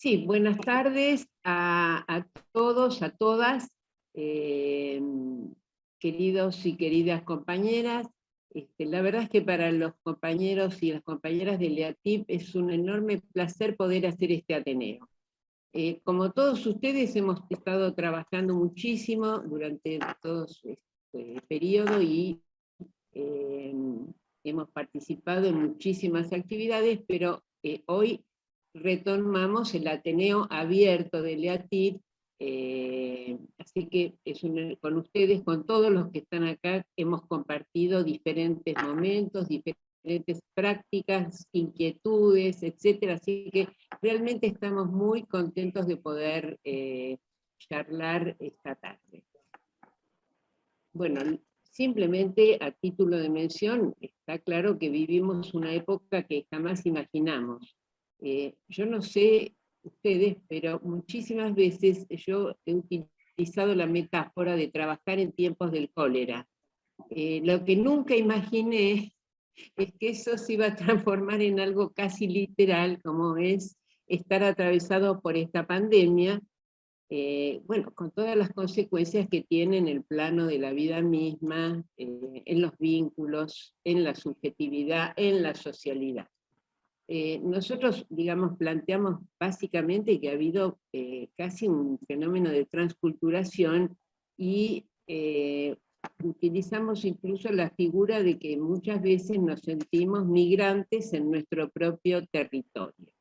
Sí, buenas tardes a, todos, a todas, eh, queridos y queridas compañeras. Este, la verdad es que para los compañeros y las compañeras de LEATIP es un enorme placer poder hacer este Ateneo. Eh, como todos ustedes hemos estado trabajando muchísimo durante todo este periodo y eh, hemos participado en muchísimas actividades, pero hoy retomamos el Ateneo abierto de Leatit, eh, así que es con ustedes, con todos los que están acá, hemos compartido diferentes momentos, diferentes prácticas, inquietudes, etcétera, así que realmente estamos muy contentos de poder eh, charlar esta tarde. Bueno, simplemente a título de mención, está claro que vivimos una época que jamás imaginamos, eh, yo no sé ustedes, pero muchísimas veces yo he utilizado la metáfora de trabajar en tiempos del cólera. Eh, lo que nunca imaginé es que eso se iba a transformar en algo casi literal, como es estar atravesado por esta pandemia, eh, bueno, con todas las consecuencias que tiene en el plano de la vida misma, en los vínculos, en la subjetividad, en la socialidad. Eh, nosotros, digamos, planteamos básicamente que ha habido eh, casi un fenómeno de transculturación y eh, utilizamos incluso la figura de que muchas veces nos sentimos migrantes en nuestro propio territorio.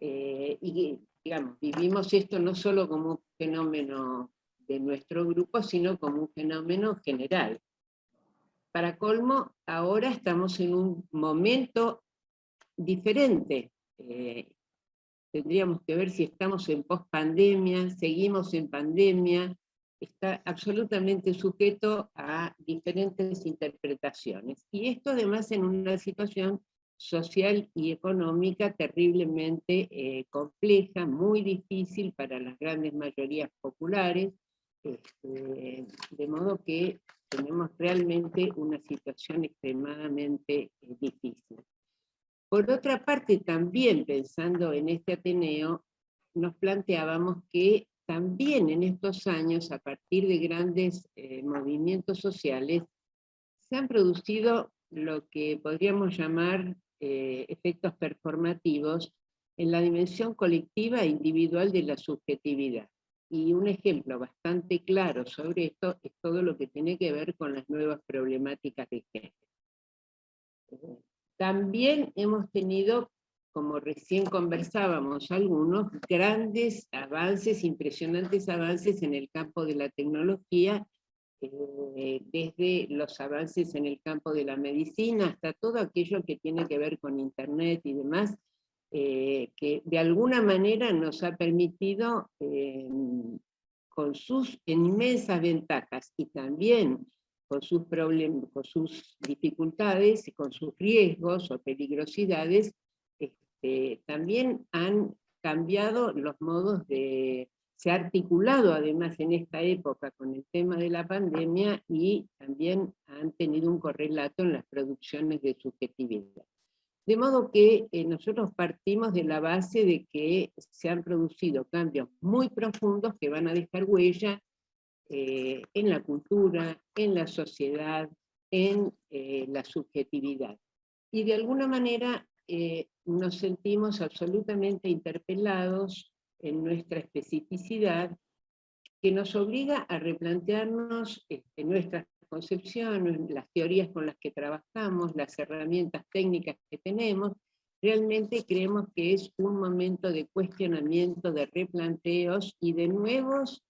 y, digamos, vivimos esto no solo como un fenómeno de nuestro grupo, sino como un fenómeno general. Para colmo, ahora estamos en un momento diferente. Eh, tendríamos que ver si estamos en post-pandemia, seguimos en pandemia, está absolutamente sujeto a diferentes interpretaciones. Y esto además en una situación social y económica terriblemente eh, compleja, muy difícil para las grandes mayorías populares, este, de modo que tenemos realmente una situación extremadamente eh, difícil. Por otra parte, también pensando en este Ateneo, nos planteábamos que también en estos años, a partir de grandes eh, movimientos sociales, se han producido lo que podríamos llamar eh, efectos performativos en la dimensión colectiva e individual de la subjetividad. Y un ejemplo bastante claro sobre esto es todo lo que tiene que ver con las nuevas problemáticas de género. También hemos tenido, como recién conversábamos algunos, grandes avances, impresionantes avances en el campo de la tecnología, eh, desde los avances en el campo de la medicina hasta todo aquello que tiene que ver con internet y demás, eh, que de alguna manera nos ha permitido, eh, con sus inmensas ventajas y también con sus problemas, con sus dificultades, y con sus riesgos o peligrosidades, este, también han cambiado los modos de, se ha articulado además en esta época con el tema de la pandemia y también han tenido un correlato en las producciones de subjetividad. De modo que eh, nosotros partimos de la base de que se han producido cambios muy profundos que van a dejar huella eh, en la cultura, en la sociedad, en eh, la subjetividad. Y de alguna manera eh, nos sentimos absolutamente interpelados en nuestra especificidad, que nos obliga a replantearnos este, nuestras concepciones, las teorías con las que trabajamos, las herramientas técnicas que tenemos, realmente creemos que es un momento de cuestionamiento, de replanteos y de nuevos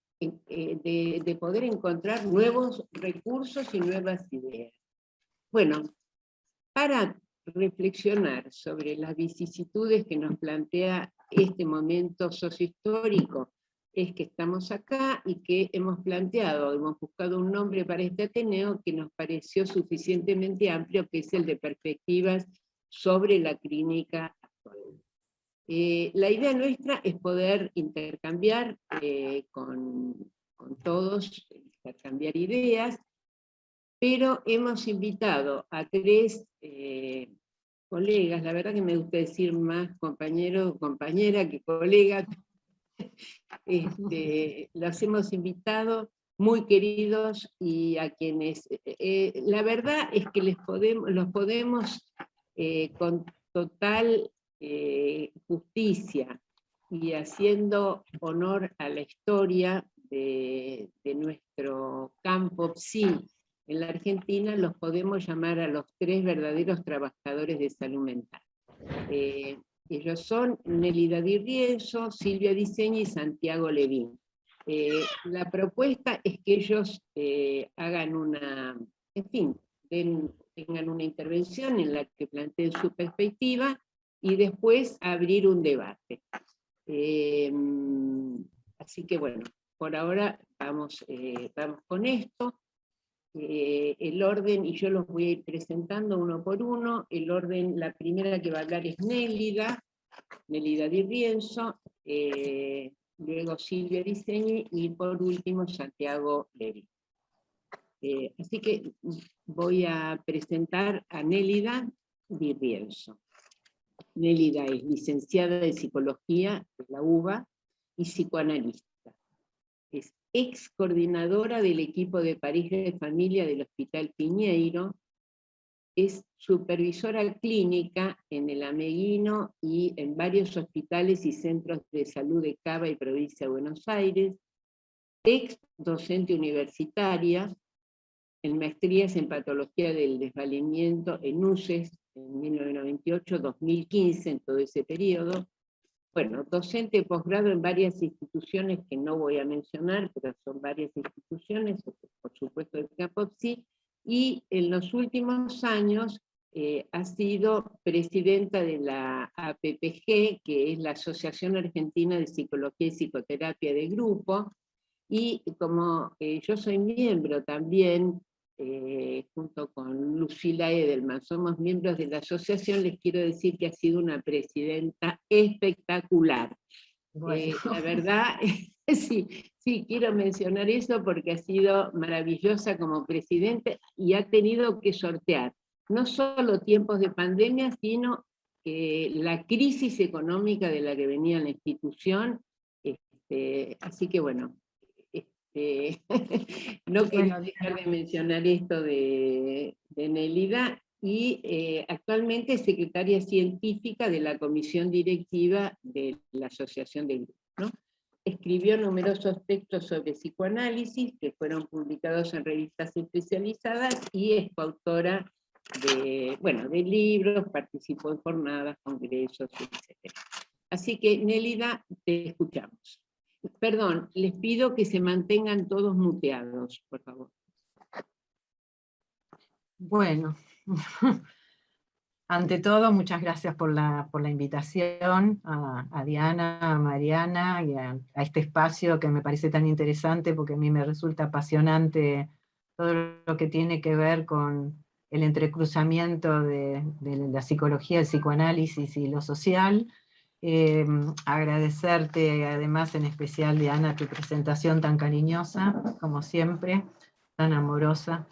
eh, de, poder encontrar nuevos recursos y nuevas ideas. Bueno, para reflexionar sobre las vicisitudes que nos plantea este momento sociohistórico, es que estamos acá y que hemos planteado, hemos buscado un nombre para este Ateneo que nos pareció suficientemente amplio, que es el de perspectivas sobre la clínica eh, la idea nuestra es poder intercambiar eh, con, todos, intercambiar ideas, pero hemos invitado a tres eh, colegas, la verdad que me gusta decir más compañero, compañera que colega, este, los hemos invitado muy queridos y a quienes, la verdad es que les podemos, los podemos con total eh, justicia y haciendo honor a la historia de, nuestro campo sí en la Argentina, los podemos llamar a los tres verdaderos trabajadores de salud mental. ellos son Nelly Di Rienzo, Silvia Diseña y Santiago Levín. Eh, la propuesta es que ellos eh, hagan una, en fin, tengan una intervención en la que planteen su perspectiva y después abrir un debate. Em, así que bueno, por ahora vamos, eh, vamos con esto. el orden, y yo los voy a ir presentando uno por uno, el orden, la primera que va a hablar es Nélida, Nélida Di Rienzo, luego Silvia Diseñe y por último Santiago Levi. Eh, así que voy a presentar a Nélida Di Rienzo. Nélida es licenciada en Psicología de la UBA y psicoanalista. Es ex coordinadora del equipo de pareja de familia del Hospital Piñeiro es supervisora clínica en el Ameguino y en varios hospitales y centros de salud de Cava y provincia de Buenos Aires, ex docente universitaria, en maestrías en patología del desvalimiento en UCES en 1998-2015, en todo ese periodo. Bueno, docente posgrado en varias instituciones que no voy a mencionar, pero son varias instituciones, por supuesto el CAPOPSI, y en los últimos años eh, ha sido presidenta de la APPG, que es la Asociación Argentina de Psicología y Psicoterapia de Grupo, y como eh, yo soy miembro también, eh, junto con Lucila Edelman, somos miembros de la asociación, les quiero decir que ha sido una presidenta espectacular. la verdad, sí, Sí, quiero mencionar eso porque ha sido maravillosa como presidente y ha tenido que sortear no solo tiempos de pandemia, sino la crisis económica de la que venía la institución. Este, así que bueno, este, no quiero dejar de mencionar esto de, Nelida, y eh, actualmente es secretaria científica de la comisión directiva de la Asociación de Grupos. ¿no? escribió numerosos textos sobre psicoanálisis que fueron publicados en revistas especializadas y es coautora de, bueno, de libros, participó en jornadas, congresos, etc. Así que, Nélida, te escuchamos. Perdón, les pido que se mantengan todos muteados, por favor. Bueno, Ante todo, muchas gracias por la, invitación a, Diana, a Mariana y a, este espacio que me parece tan interesante porque a mí me resulta apasionante todo lo que tiene que ver con el entrecruzamiento de, la psicología, el psicoanálisis y lo social. Eh, agradecerte además en especial, Diana, tu presentación tan cariñosa, como siempre, tan amorosa.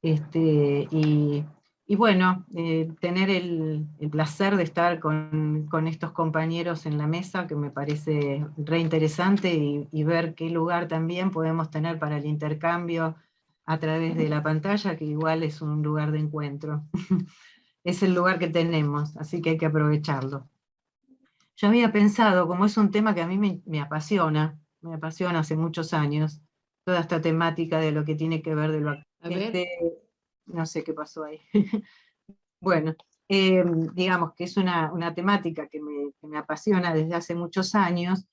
Este, y y bueno, eh, tener el, placer de estar con, estos compañeros en la mesa, que me parece re interesante, y, ver qué lugar también podemos tener para el intercambio a través de la pantalla, que igual es un lugar de encuentro. es el lugar que tenemos, así que hay que aprovecharlo. Yo había pensado, como es un tema que a mí me, apasiona, me apasiona hace muchos años, toda esta temática de lo que tiene que ver de lo... Este, no sé qué pasó ahí. bueno, eh, digamos que es una, temática que me, apasiona desde hace muchos años.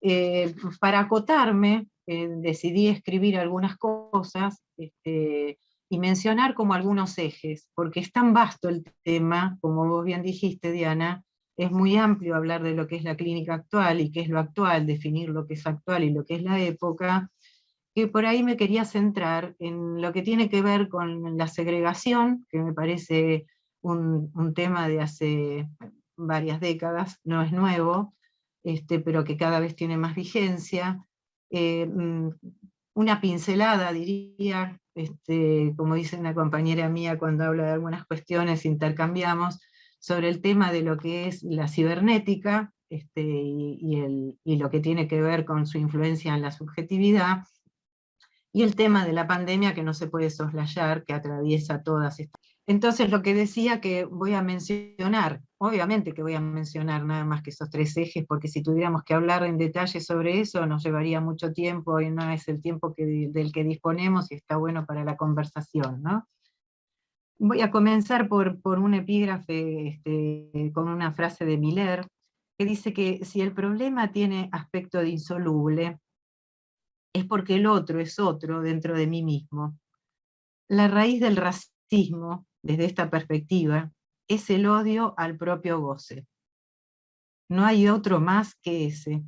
Eh, para acotarme, eh, decidí escribir algunas cosas este, y mencionar como algunos ejes, porque es tan vasto el tema, como vos bien dijiste, Diana, es muy amplio hablar de lo que es la clínica actual y qué es lo actual, definir lo que es actual y lo que es la época, que por ahí me quería centrar en lo que tiene que ver con la segregación, que me parece un, tema de hace varias décadas, no es nuevo, este, pero que cada vez tiene más vigencia. Eh, mm, una pincelada, diría, este, como dice una compañera mía cuando habla de algunas cuestiones, intercambiamos, sobre el tema de lo que es la cibernética este, y, lo que tiene que ver con su influencia en la subjetividad, y el tema de la pandemia que no se puede soslayar, que atraviesa todas estas. Entonces lo que decía que voy a mencionar, obviamente que voy a mencionar nada más que esos tres ejes, porque si tuviéramos que hablar en detalle sobre eso nos llevaría mucho tiempo y no es el tiempo del que disponemos y está bueno para la conversación. ¿no? Voy a comenzar por, por un epígrafe este, con una frase de Miller, que dice que si el problema tiene aspecto de insoluble, es porque el otro es otro dentro de mí mismo. La raíz del racismo, desde esta perspectiva, es el odio al propio goce. No hay otro más que ese.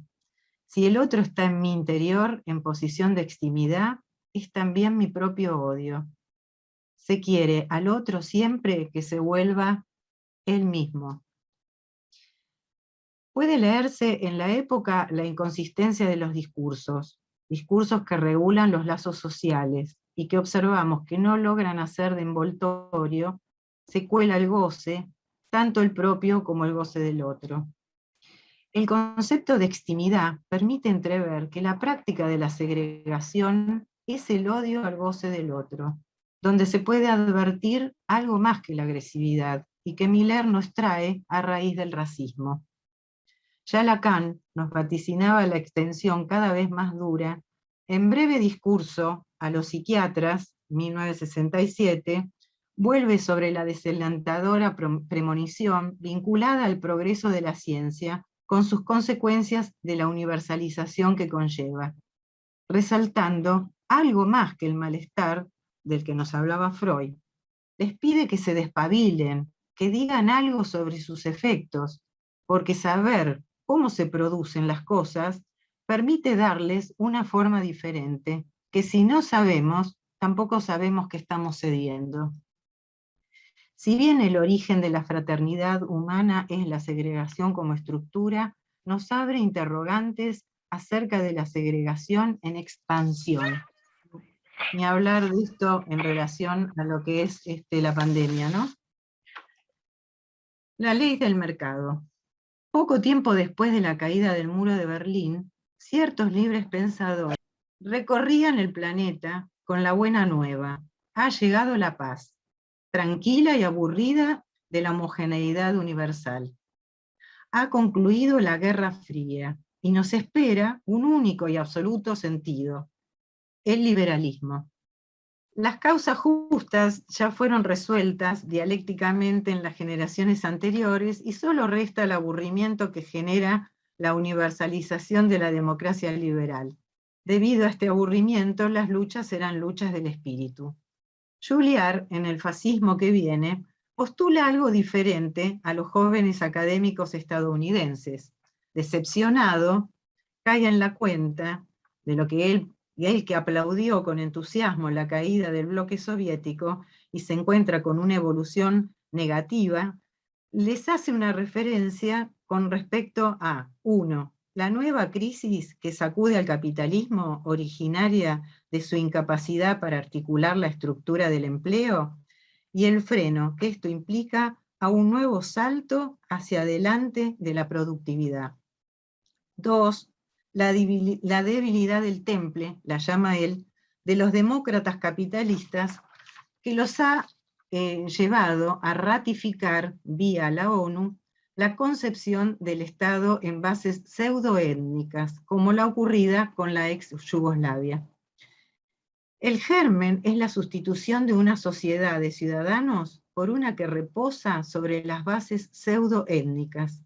Si el otro está en mi interior, en posición de extimidad, es también mi propio odio se quiere al otro siempre que se vuelva él mismo. Puede leerse en la época la inconsistencia de los discursos, discursos que regulan los lazos sociales y que observamos que no logran hacer de envoltorio, se cuela el goce, tanto el propio como el goce del otro. El concepto de extimidad permite entrever que la práctica de la segregación es el odio al goce del otro, donde se puede advertir algo más que la agresividad, y que Miller nos trae a raíz del racismo. Ya Lacan nos vaticinaba la extensión cada vez más dura, en breve discurso a los psiquiatras, 1967, vuelve sobre la desalentadora premonición vinculada al progreso de la ciencia, con sus consecuencias de la universalización que conlleva, resaltando algo más que el malestar del que nos hablaba Freud, les pide que se despabilen, que digan algo sobre sus efectos, porque saber cómo se producen las cosas permite darles una forma diferente, que si no sabemos, tampoco sabemos que estamos cediendo. Si bien el origen de la fraternidad humana es la segregación como estructura, nos abre interrogantes acerca de la segregación en expansión ni hablar de esto en relación a lo que es este, la pandemia, ¿no? La ley del mercado. Poco tiempo después de la caída del muro de Berlín, ciertos libres pensadores recorrían el planeta con la buena nueva. Ha llegado la paz, tranquila y aburrida de la homogeneidad universal. Ha concluido la Guerra Fría y nos espera un único y absoluto sentido, el liberalismo. Las causas justas ya fueron resueltas dialécticamente en las generaciones anteriores y solo resta el aburrimiento que genera la universalización de la democracia liberal. Debido a este aburrimiento, las luchas serán luchas del espíritu. Julliard, en el fascismo que viene, postula algo diferente a los jóvenes académicos estadounidenses. Decepcionado, cae en la cuenta de lo que él y el que aplaudió con entusiasmo la caída del bloque soviético y se encuentra con una evolución negativa, les hace una referencia con respecto a, uno, la nueva crisis que sacude al capitalismo originaria de su incapacidad para articular la estructura del empleo, y el freno que esto implica a un nuevo salto hacia adelante de la productividad. Dos, la, debilidad del temple, la llama él, de los demócratas capitalistas, que los ha eh, llevado a ratificar vía la ONU la concepción del Estado en bases pseudoétnicas, como la ocurrida con la ex Yugoslavia. El germen es la sustitución de una sociedad de ciudadanos por una que reposa sobre las bases pseudoétnicas.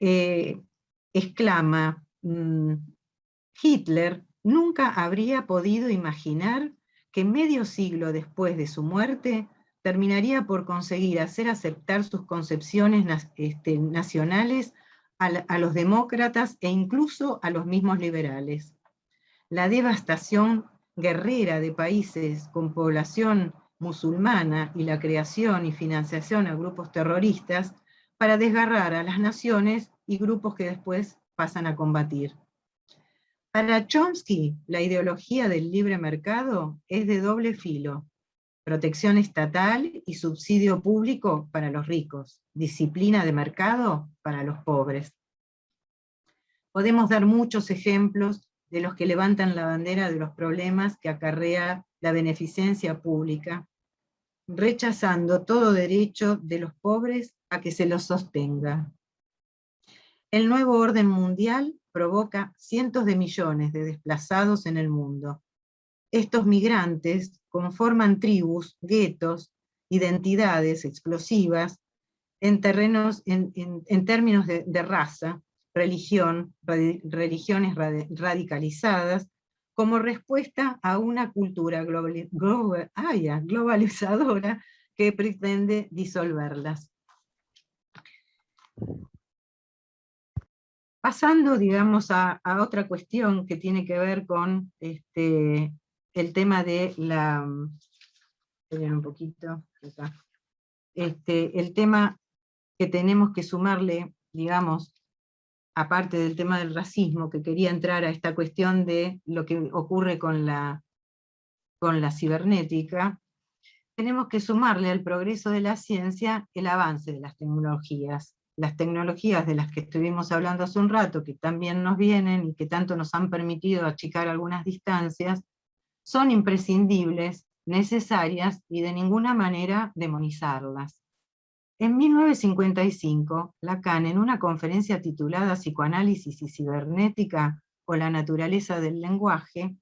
Eh, exclama, mm, Hitler nunca habría podido imaginar que medio siglo después de su muerte terminaría por conseguir hacer aceptar sus concepciones este, nacionales a, los demócratas e incluso a los mismos liberales. La devastación guerrera de países con población musulmana y la creación y financiación a grupos terroristas para desgarrar a las naciones y grupos que después pasan a combatir. Para Chomsky, la ideología del libre mercado es de doble filo. protección estatal y subsidio público para los ricos, disciplina de mercado para los pobres. Podemos dar muchos ejemplos de los que levantan la bandera de los problemas que acarrea la beneficencia pública, rechazando todo derecho de los pobres a que se los sostenga. El nuevo orden mundial provoca cientos de millones de desplazados en el mundo. Estos migrantes conforman tribus, guetos, identidades explosivas en, terrenos, en, términos de, raza, religión, religiones radicalizadas, como respuesta a una cultura globalizadora que pretende disolverlas. Pasando, digamos, a, otra cuestión que tiene que ver con este, el tema de la... un poquito, Este, el tema que tenemos que sumarle, digamos, aparte del tema del racismo, que quería entrar a esta cuestión de lo que ocurre con la, con la cibernética, tenemos que sumarle al progreso de la ciencia el avance de las tecnologías las tecnologías de las que estuvimos hablando hace un rato, que también nos vienen y que tanto nos han permitido achicar algunas distancias, son imprescindibles, necesarias y de ninguna manera demonizarlas. En 1955, Lacan, en una conferencia titulada Psicoanálisis y Cibernética o la naturaleza del lenguaje,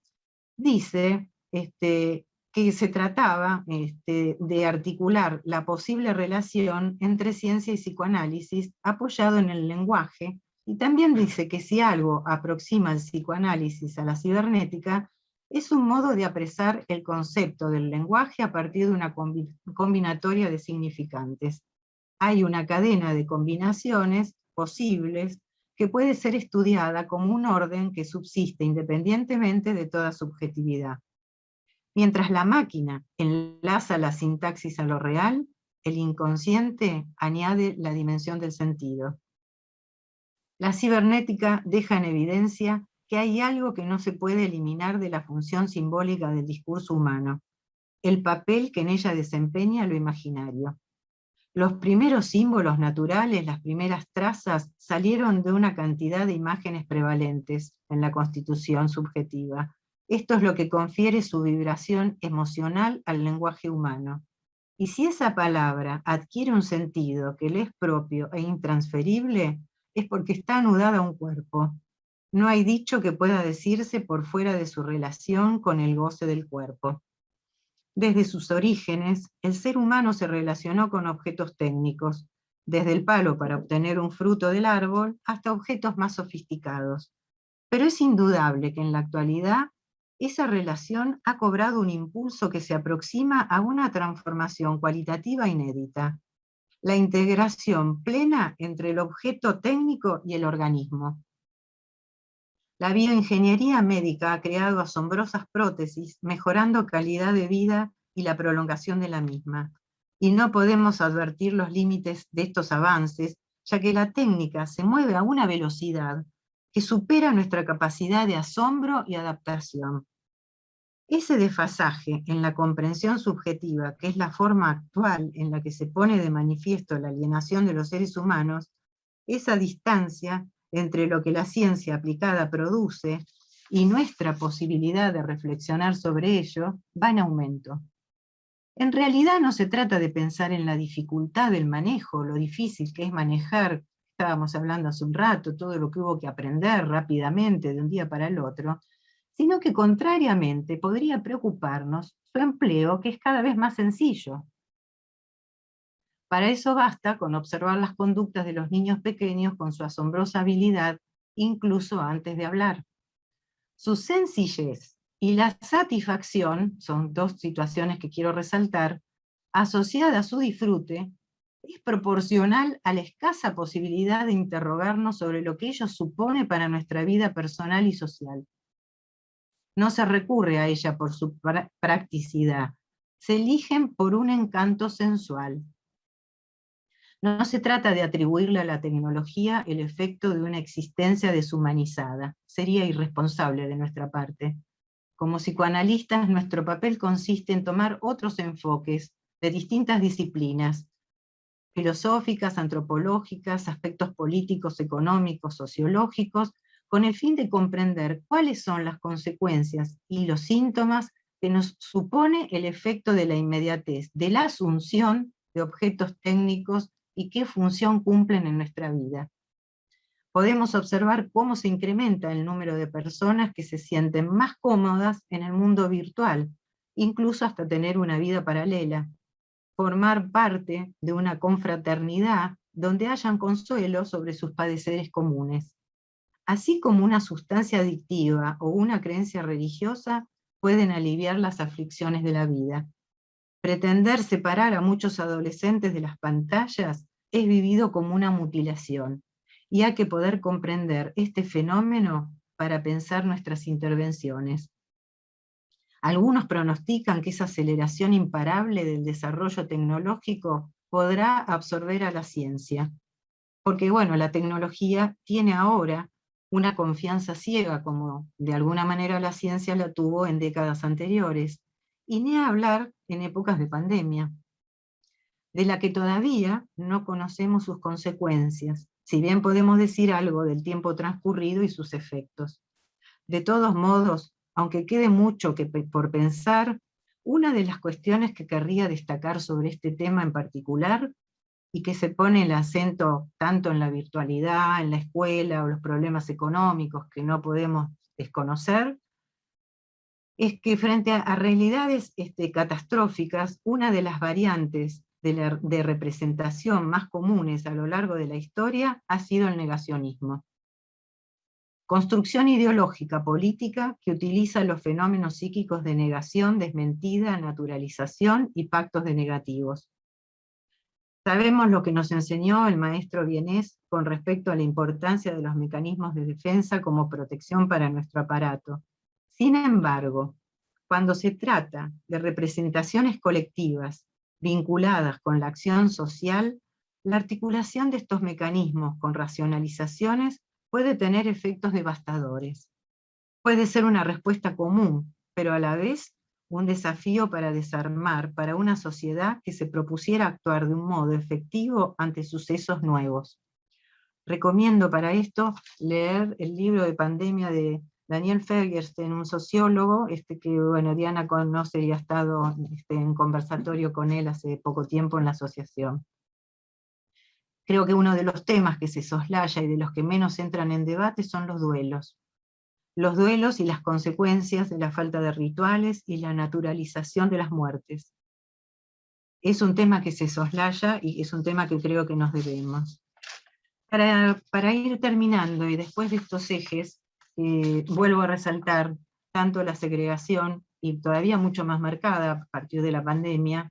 dice este, que se trataba este, de articular la posible relación entre ciencia y psicoanálisis apoyado en el lenguaje, y también dice que si algo aproxima el psicoanálisis a la cibernética, es un modo de apresar el concepto del lenguaje a partir de una combinatoria de significantes. Hay una cadena de combinaciones posibles que puede ser estudiada como un orden que subsiste independientemente de toda subjetividad. Mientras la máquina enlaza la sintaxis a lo real, el inconsciente añade la dimensión del sentido. La cibernética deja en evidencia que hay algo que no se puede eliminar de la función simbólica del discurso humano, el papel que en ella desempeña lo imaginario. Los primeros símbolos naturales, las primeras trazas, salieron de una cantidad de imágenes prevalentes en la constitución subjetiva, esto es lo que confiere su vibración emocional al lenguaje humano. Y si esa palabra adquiere un sentido que le es propio e intransferible, es porque está anudada a un cuerpo. No hay dicho que pueda decirse por fuera de su relación con el goce del cuerpo. Desde sus orígenes, el ser humano se relacionó con objetos técnicos, desde el palo para obtener un fruto del árbol hasta objetos más sofisticados. Pero es indudable que en la actualidad esa relación ha cobrado un impulso que se aproxima a una transformación cualitativa inédita, la integración plena entre el objeto técnico y el organismo. La bioingeniería médica ha creado asombrosas prótesis, mejorando calidad de vida y la prolongación de la misma. Y no podemos advertir los límites de estos avances, ya que la técnica se mueve a una velocidad que supera nuestra capacidad de asombro y adaptación. Ese desfasaje en la comprensión subjetiva, que es la forma actual en la que se pone de manifiesto la alienación de los seres humanos, esa distancia entre lo que la ciencia aplicada produce y nuestra posibilidad de reflexionar sobre ello, va en aumento. En realidad no se trata de pensar en la dificultad del manejo, lo difícil que es manejar estábamos hablando hace un rato, todo lo que hubo que aprender rápidamente de un día para el otro, sino que contrariamente podría preocuparnos su empleo, que es cada vez más sencillo. Para eso basta con observar las conductas de los niños pequeños con su asombrosa habilidad, incluso antes de hablar. Su sencillez y la satisfacción, son dos situaciones que quiero resaltar, asociada a su disfrute, es proporcional a la escasa posibilidad de interrogarnos sobre lo que ello supone para nuestra vida personal y social. No se recurre a ella por su practicidad, se eligen por un encanto sensual. No se trata de atribuirle a la tecnología el efecto de una existencia deshumanizada, sería irresponsable de nuestra parte. Como psicoanalistas, nuestro papel consiste en tomar otros enfoques de distintas disciplinas, filosóficas, antropológicas, aspectos políticos, económicos, sociológicos, con el fin de comprender cuáles son las consecuencias y los síntomas que nos supone el efecto de la inmediatez, de la asunción de objetos técnicos y qué función cumplen en nuestra vida. Podemos observar cómo se incrementa el número de personas que se sienten más cómodas en el mundo virtual, incluso hasta tener una vida paralela, formar parte de una confraternidad donde hayan consuelo sobre sus padeceres comunes. Así como una sustancia adictiva o una creencia religiosa pueden aliviar las aflicciones de la vida. Pretender separar a muchos adolescentes de las pantallas es vivido como una mutilación, y hay que poder comprender este fenómeno para pensar nuestras intervenciones. Algunos pronostican que esa aceleración imparable del desarrollo tecnológico podrá absorber a la ciencia. Porque bueno, la tecnología tiene ahora una confianza ciega, como de alguna manera la ciencia la tuvo en décadas anteriores, y ni hablar en épocas de pandemia, de la que todavía no conocemos sus consecuencias, si bien podemos decir algo del tiempo transcurrido y sus efectos. De todos modos, aunque quede mucho que por pensar, una de las cuestiones que querría destacar sobre este tema en particular, y que se pone el acento tanto en la virtualidad, en la escuela, o los problemas económicos que no podemos desconocer, es que frente a, realidades este, catastróficas, una de las variantes de, de representación más comunes a lo largo de la historia ha sido el negacionismo. Construcción ideológica política que utiliza los fenómenos psíquicos de negación, desmentida, naturalización y pactos de negativos. Sabemos lo que nos enseñó el maestro Vienés con respecto a la importancia de los mecanismos de defensa como protección para nuestro aparato. Sin embargo, cuando se trata de representaciones colectivas vinculadas con la acción social, la articulación de estos mecanismos con racionalizaciones puede tener efectos devastadores. Puede ser una respuesta común, pero a la vez un desafío para desarmar para una sociedad que se propusiera actuar de un modo efectivo ante sucesos nuevos. Recomiendo para esto leer el libro de pandemia de Daniel Fergerstein, un sociólogo, este que bueno, Diana conoce y ha estado este, en conversatorio con él hace poco tiempo en la asociación. Creo que uno de los temas que se soslaya y de los que menos entran en debate son los duelos. Los duelos y las consecuencias de la falta de rituales y la naturalización de las muertes. Es un tema que se soslaya y es un tema que creo que nos debemos. Para, para ir terminando y después de estos ejes, eh, vuelvo a resaltar tanto la segregación, y todavía mucho más marcada a partir de la pandemia,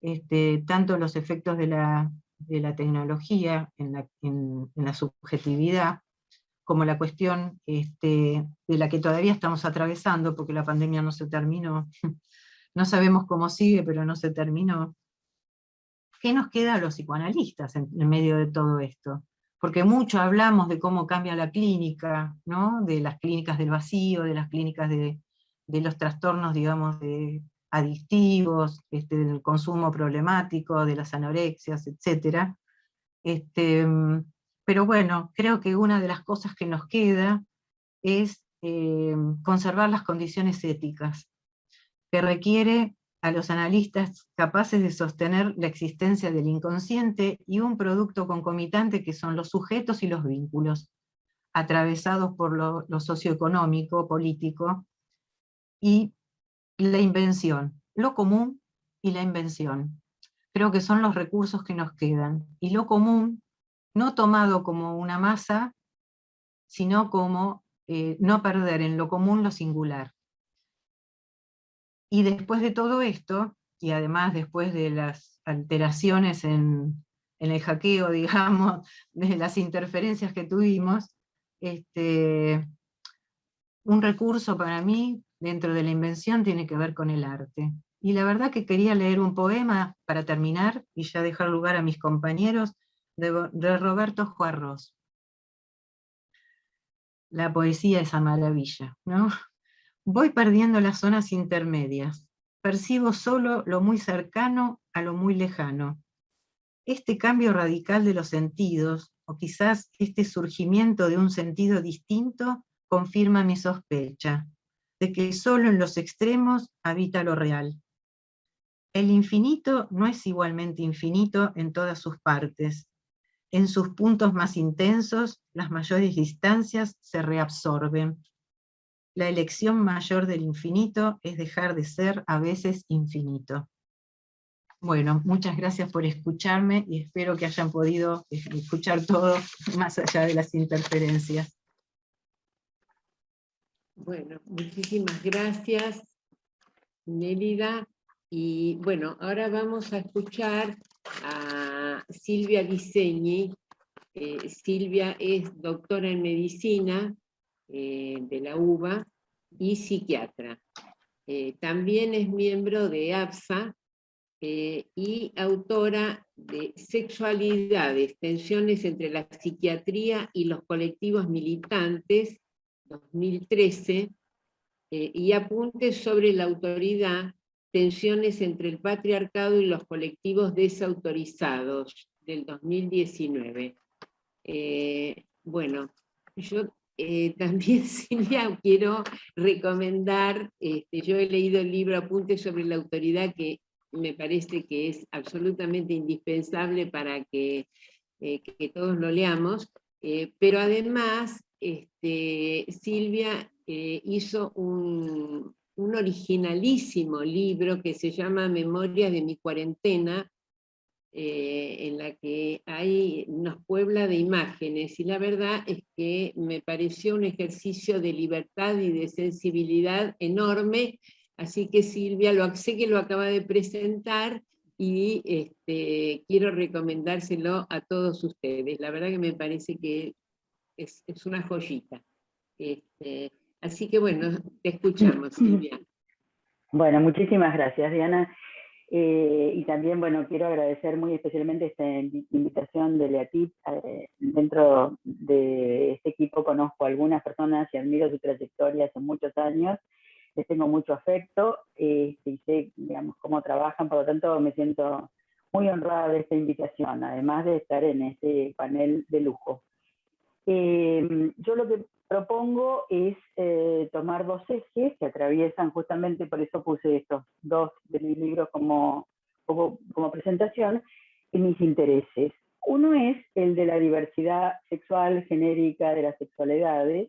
este, tanto los efectos de la de la tecnología en la, subjetividad, como la cuestión este, de la que todavía estamos atravesando, porque la pandemia no se terminó, no sabemos cómo sigue, pero no se terminó. ¿Qué nos queda a los psicoanalistas en, medio de todo esto? Porque mucho hablamos de cómo cambia la clínica, ¿no? de las clínicas del vacío, de las clínicas de, de los trastornos, digamos, de, adictivos, este, del consumo problemático, de las anorexias, etc. Este, pero bueno, creo que una de las cosas que nos queda es eh, conservar las condiciones éticas, que requiere a los analistas capaces de sostener la existencia del inconsciente y un producto concomitante que son los sujetos y los vínculos, atravesados por lo, lo socioeconómico, político, y la invención, lo común y la invención. Creo que son los recursos que nos quedan. Y lo común, no tomado como una masa, sino como eh, no perder en lo común lo singular. Y después de todo esto, y además después de las alteraciones en, el hackeo, digamos, de las interferencias que tuvimos, este, un recurso para mí dentro de la invención tiene que ver con el arte. Y la verdad que quería leer un poema para terminar y ya dejar lugar a mis compañeros de, Roberto Juarros. La poesía es a maravilla, ¿no? Voy perdiendo las zonas intermedias. Percibo solo lo muy cercano a lo muy lejano. Este cambio radical de los sentidos, o quizás este surgimiento de un sentido distinto, confirma mi sospecha de que solo en los extremos habita lo real. El infinito no es igualmente infinito en todas sus partes. En sus puntos más intensos, las mayores distancias se reabsorben. La elección mayor del infinito es dejar de ser a veces infinito. Bueno, muchas gracias por escucharme y espero que hayan podido escuchar todo más allá de las interferencias. Bueno, muchísimas gracias, Nélida. Y bueno, ahora vamos a escuchar a Silvia Diseñi. Eh, Silvia es doctora en medicina eh, de la UBA y psiquiatra. Eh, también es miembro de APSA y autora de Sexualidades, tensiones entre la psiquiatría y los colectivos militantes, 2013, y apuntes sobre la autoridad tensiones entre el patriarcado y los colectivos desautorizados del 2019. Eh, bueno, yo eh, también, Silvia, quiero recomendar, este, yo he leído el libro Apuntes sobre la autoridad que me parece que es absolutamente indispensable para que, eh, que todos lo leamos, pero además este, Silvia hizo un, un originalísimo libro que se llama Memorias de mi cuarentena, eh, en la que hay, nos puebla de imágenes, y la verdad es que me pareció un ejercicio de libertad y de sensibilidad enorme, así que Silvia, lo, sé que lo acaba de presentar, y este, quiero recomendárselo a todos ustedes. La verdad que me parece que es, una joyita. Este, Así que bueno, te escuchamos. Bueno, muchísimas gracias, Diana. Eh, y también, bueno, quiero agradecer muy especialmente esta invitación de Leatip. Eh, dentro de este equipo conozco a algunas personas y admiro su trayectoria hace muchos años. Les tengo mucho afecto este, y sé, cómo trabajan, por lo tanto me siento muy honrada de esta invitación, además de estar en este panel de lujo. Eh, yo lo que propongo es eh, tomar dos ejes que atraviesan justamente, por eso puse estos dos de mis libros como, como, presentación, y mis intereses. Uno es el de la diversidad sexual genérica de las sexualidades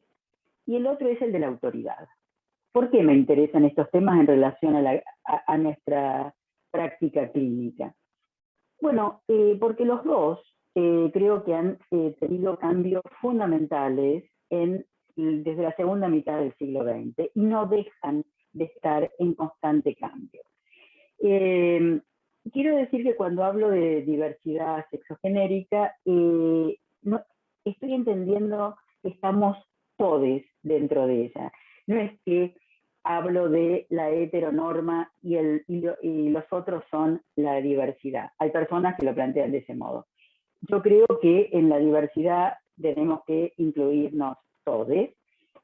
y el otro es el de la autoridad. ¿Por qué me interesan estos temas en relación a, nuestra práctica clínica? Bueno, eh, porque los dos eh, creo que han tenido cambios fundamentales en desde la segunda mitad del siglo XX y no dejan de estar en constante cambio. Em, quiero decir que cuando hablo de diversidad sexogenérica, eh, estoy entendiendo que estamos todos dentro de ella. No es que hablo de la heteronorma y los otros son la diversidad. Hay personas que lo plantean de ese modo. Yo creo que en la diversidad tenemos que incluirnos todos,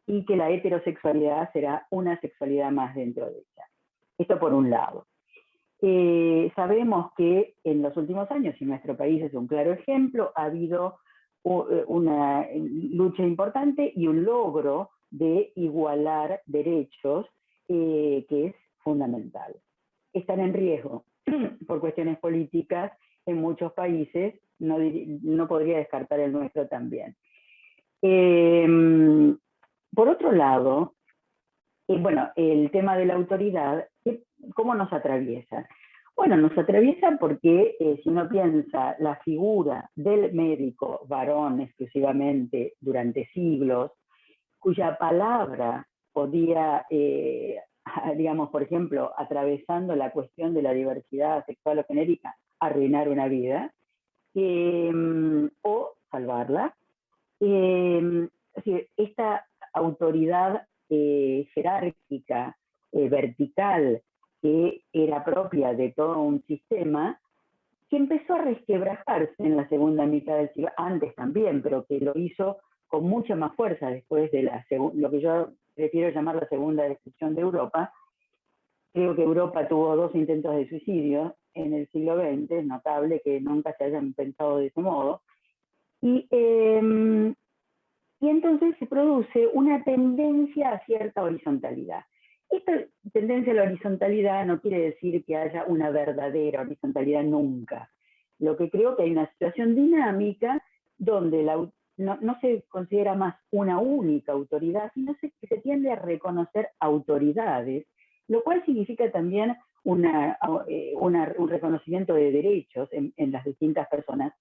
y que la heterosexualidad será una sexualidad más dentro de ella. Esto por un lado. Eh, sabemos que en los últimos años, y nuestro país es un claro ejemplo, ha habido eh, una lucha importante y un logro de igualar derechos eh, que es fundamental. Están en riesgo por cuestiones políticas en muchos países, no, no podría descartar el nuestro también. Em, por otro lado, eh, bueno, el tema de la autoridad, ¿cómo nos atraviesa? Bueno, nos atraviesa porque eh, si uno piensa la figura del médico varón exclusivamente durante siglos, cuya palabra podía, eh, digamos, por ejemplo, atravesando la cuestión de la diversidad sexual o genérica, arruinar una vida, o salvarla, eh, esta autoridad eh, jerárquica, eh, vertical, que era propia de todo un sistema, que empezó a resquebrajarse en la segunda mitad del siglo, antes también, pero que lo hizo con mucha más fuerza después de la lo que yo prefiero llamar la segunda destrucción de Europa. Creo que Europa tuvo dos intentos de suicidio en el siglo XX, es notable que nunca se hayan pensado de ese modo. Y, em, y entonces se produce una tendencia a cierta horizontalidad. Esta tendencia a la horizontalidad no quiere decir que haya una verdadera horizontalidad nunca. Lo que creo que hay una situación dinámica donde no, se considera más una única autoridad, sino que se tiende a reconocer autoridades, lo cual significa también eh, un reconocimiento de derechos en, las distintas personas.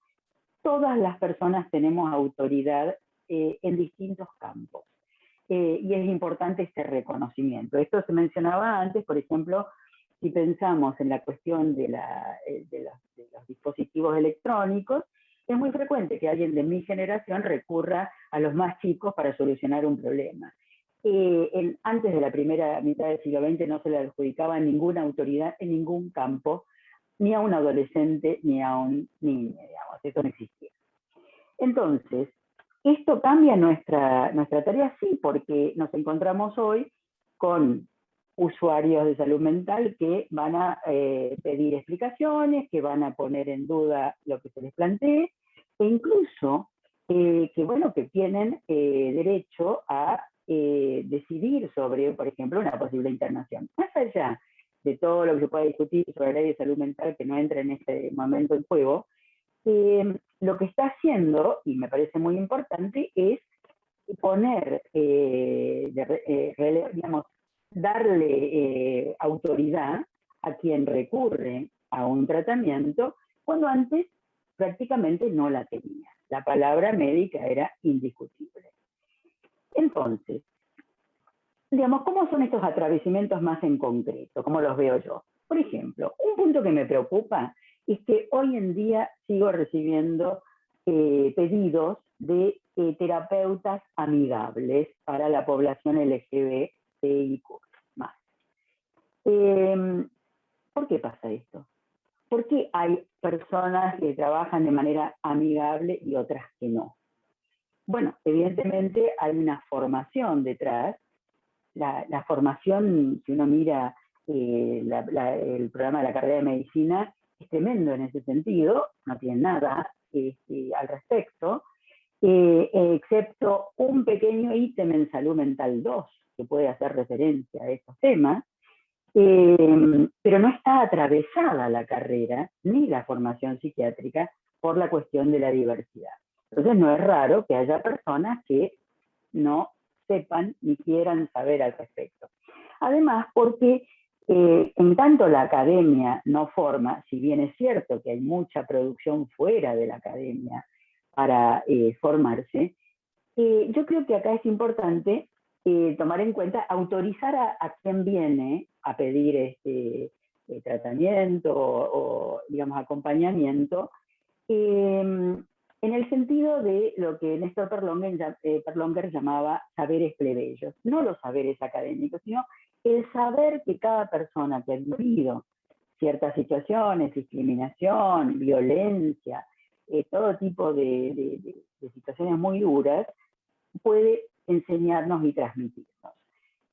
Todas las personas tenemos autoridad eh, en distintos campos. Eh, y es importante este reconocimiento. Esto se mencionaba antes, por ejemplo, si pensamos en la cuestión de, los, dispositivos electrónicos, es muy frecuente que alguien de mi generación recurra a los más chicos para solucionar un problema. Eh, antes de la primera mitad del siglo XX no se le adjudicaba ninguna autoridad en ningún campo, ni a un adolescente ni a un niño, digamos, eso no existía. Entonces, ¿esto cambia nuestra, nuestra tarea? Sí, porque nos encontramos hoy con usuarios de salud mental que van a eh, pedir explicaciones, que van a poner en duda lo que se les plantee, e incluso eh, que, bueno, que tienen derecho a decidir sobre, por ejemplo, una posible internación. Más allá de todo lo que se pueda discutir sobre la ley de salud mental que no entra en este momento en juego, lo que está haciendo, y me parece muy importante, es poner, digamos, darle eh, autoridad a quien recurre a un tratamiento cuando antes prácticamente no la tenía. La palabra médica era indiscutible. Entonces, digamos, ¿cómo son estos atravesamientos más en concreto? ¿Cómo los veo yo? Por ejemplo, un punto que me preocupa es que hoy en día sigo recibiendo eh, pedidos de eh, terapeutas amigables para la población LGBT y más. Em, ¿Por qué pasa esto? ¿Por qué hay personas que trabajan de manera amigable y otras que no? Bueno, evidentemente hay una formación detrás. La, formación, si uno mira eh, el programa de la carrera de medicina, es tremendo en ese sentido, no tiene nada este, al respecto, eh, excepto un pequeño ítem en salud mental 2, que puede hacer referencia a estos temas, eh, pero no está atravesada la carrera ni la formación psiquiátrica por la cuestión de la diversidad. Entonces no es raro que haya personas que no sepan ni quieran saber al respecto. Además, porque eh, en tanto la academia no forma, si bien es cierto que hay mucha producción fuera de la academia para eh, formarse, yo creo que acá es importante eh, tomar en cuenta, autorizar a, quien viene a pedir este eh, tratamiento o, digamos, acompañamiento, em, en el sentido de lo que Néstor Perlonger, eh, Perlonger, llamaba saberes plebeyos, no los saberes académicos, sino el saber que cada persona que ha vivido ciertas situaciones, discriminación, violencia, todo tipo de, de, situaciones muy duras, puede enseñarnos y transmitirnos.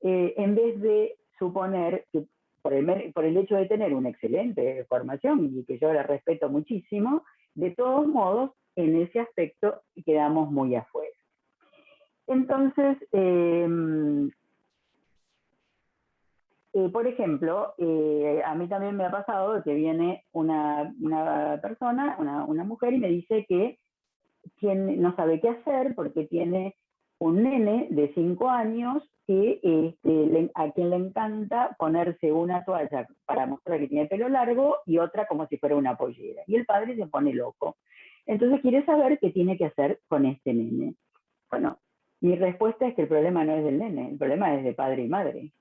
Eh, en vez de suponer que por el, por el hecho de tener una excelente formación y que yo la respeto muchísimo, de todos modos, en ese aspecto quedamos muy afuera. Entonces, em, eh, por ejemplo, eh, a mí también me ha pasado que viene una, persona, una, una, mujer, y me dice que quien no sabe qué hacer porque tiene un nene de 5 años que, este, a quien le encanta ponerse una toalla para mostrar que tiene pelo largo y otra como si fuera una pollera. Y el padre se pone loco. Entonces quiere saber qué tiene que hacer con este nene. Bueno, mi respuesta es que el problema no es del nene, el problema es de padre y madre.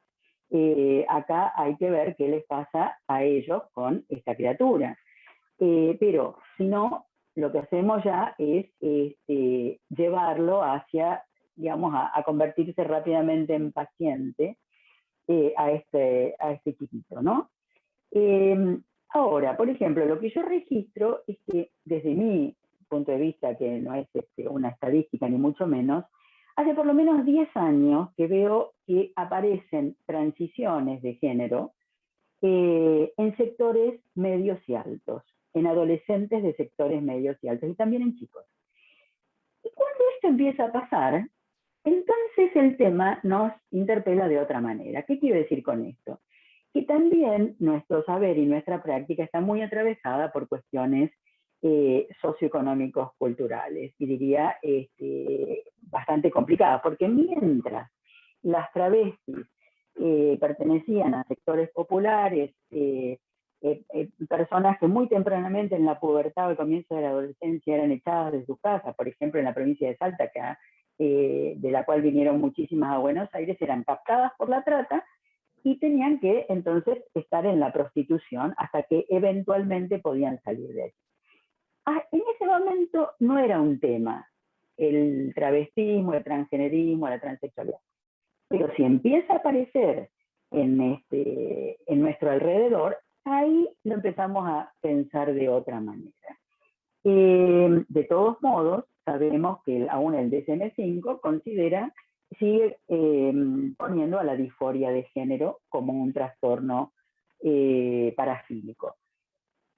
Eh, acá hay que ver qué les pasa a ellos con esta criatura. Eh, pero si no, lo que hacemos ya es este, llevarlo hacia digamos, a, convertirse rápidamente en paciente eh, a, este, a este chiquito, ¿no? Em, ahora, por ejemplo, lo que yo registro es que desde mi punto de vista que no es este, una estadística ni mucho menos, hace por lo menos 10 años que veo que aparecen transiciones de género eh, en sectores medios y altos, en adolescentes de sectores medios y altos y también en chicos. Y cuando esto empieza a pasar, entonces el tema nos interpela de otra manera. ¿Qué quiero decir con esto? Que también nuestro saber y nuestra práctica está muy atravesada por cuestiones eh, socioeconómicos culturales, y diría este, bastante complicadas, porque mientras las travestis eh, pertenecían a sectores populares, eh, personas que muy tempranamente en la pubertad o el comienzo de la adolescencia eran echadas de sus casas, por ejemplo en la provincia de Salta, de la cual vinieron muchísimas a Buenos Aires, eran captadas por la trata y tenían que entonces estar en la prostitución hasta que eventualmente podían salir de ahí. Ah, en ese momento no era un tema el travestismo, el transgenerismo, la transexualidad. Pero si empieza a aparecer en, este, en nuestro alrededor, ahí lo empezamos a pensar de otra manera. Eh, de todos modos, sabemos que aún el DSM-5 considera, sigue eh, poniendo a la disforia de género como un trastorno eh, parafílico.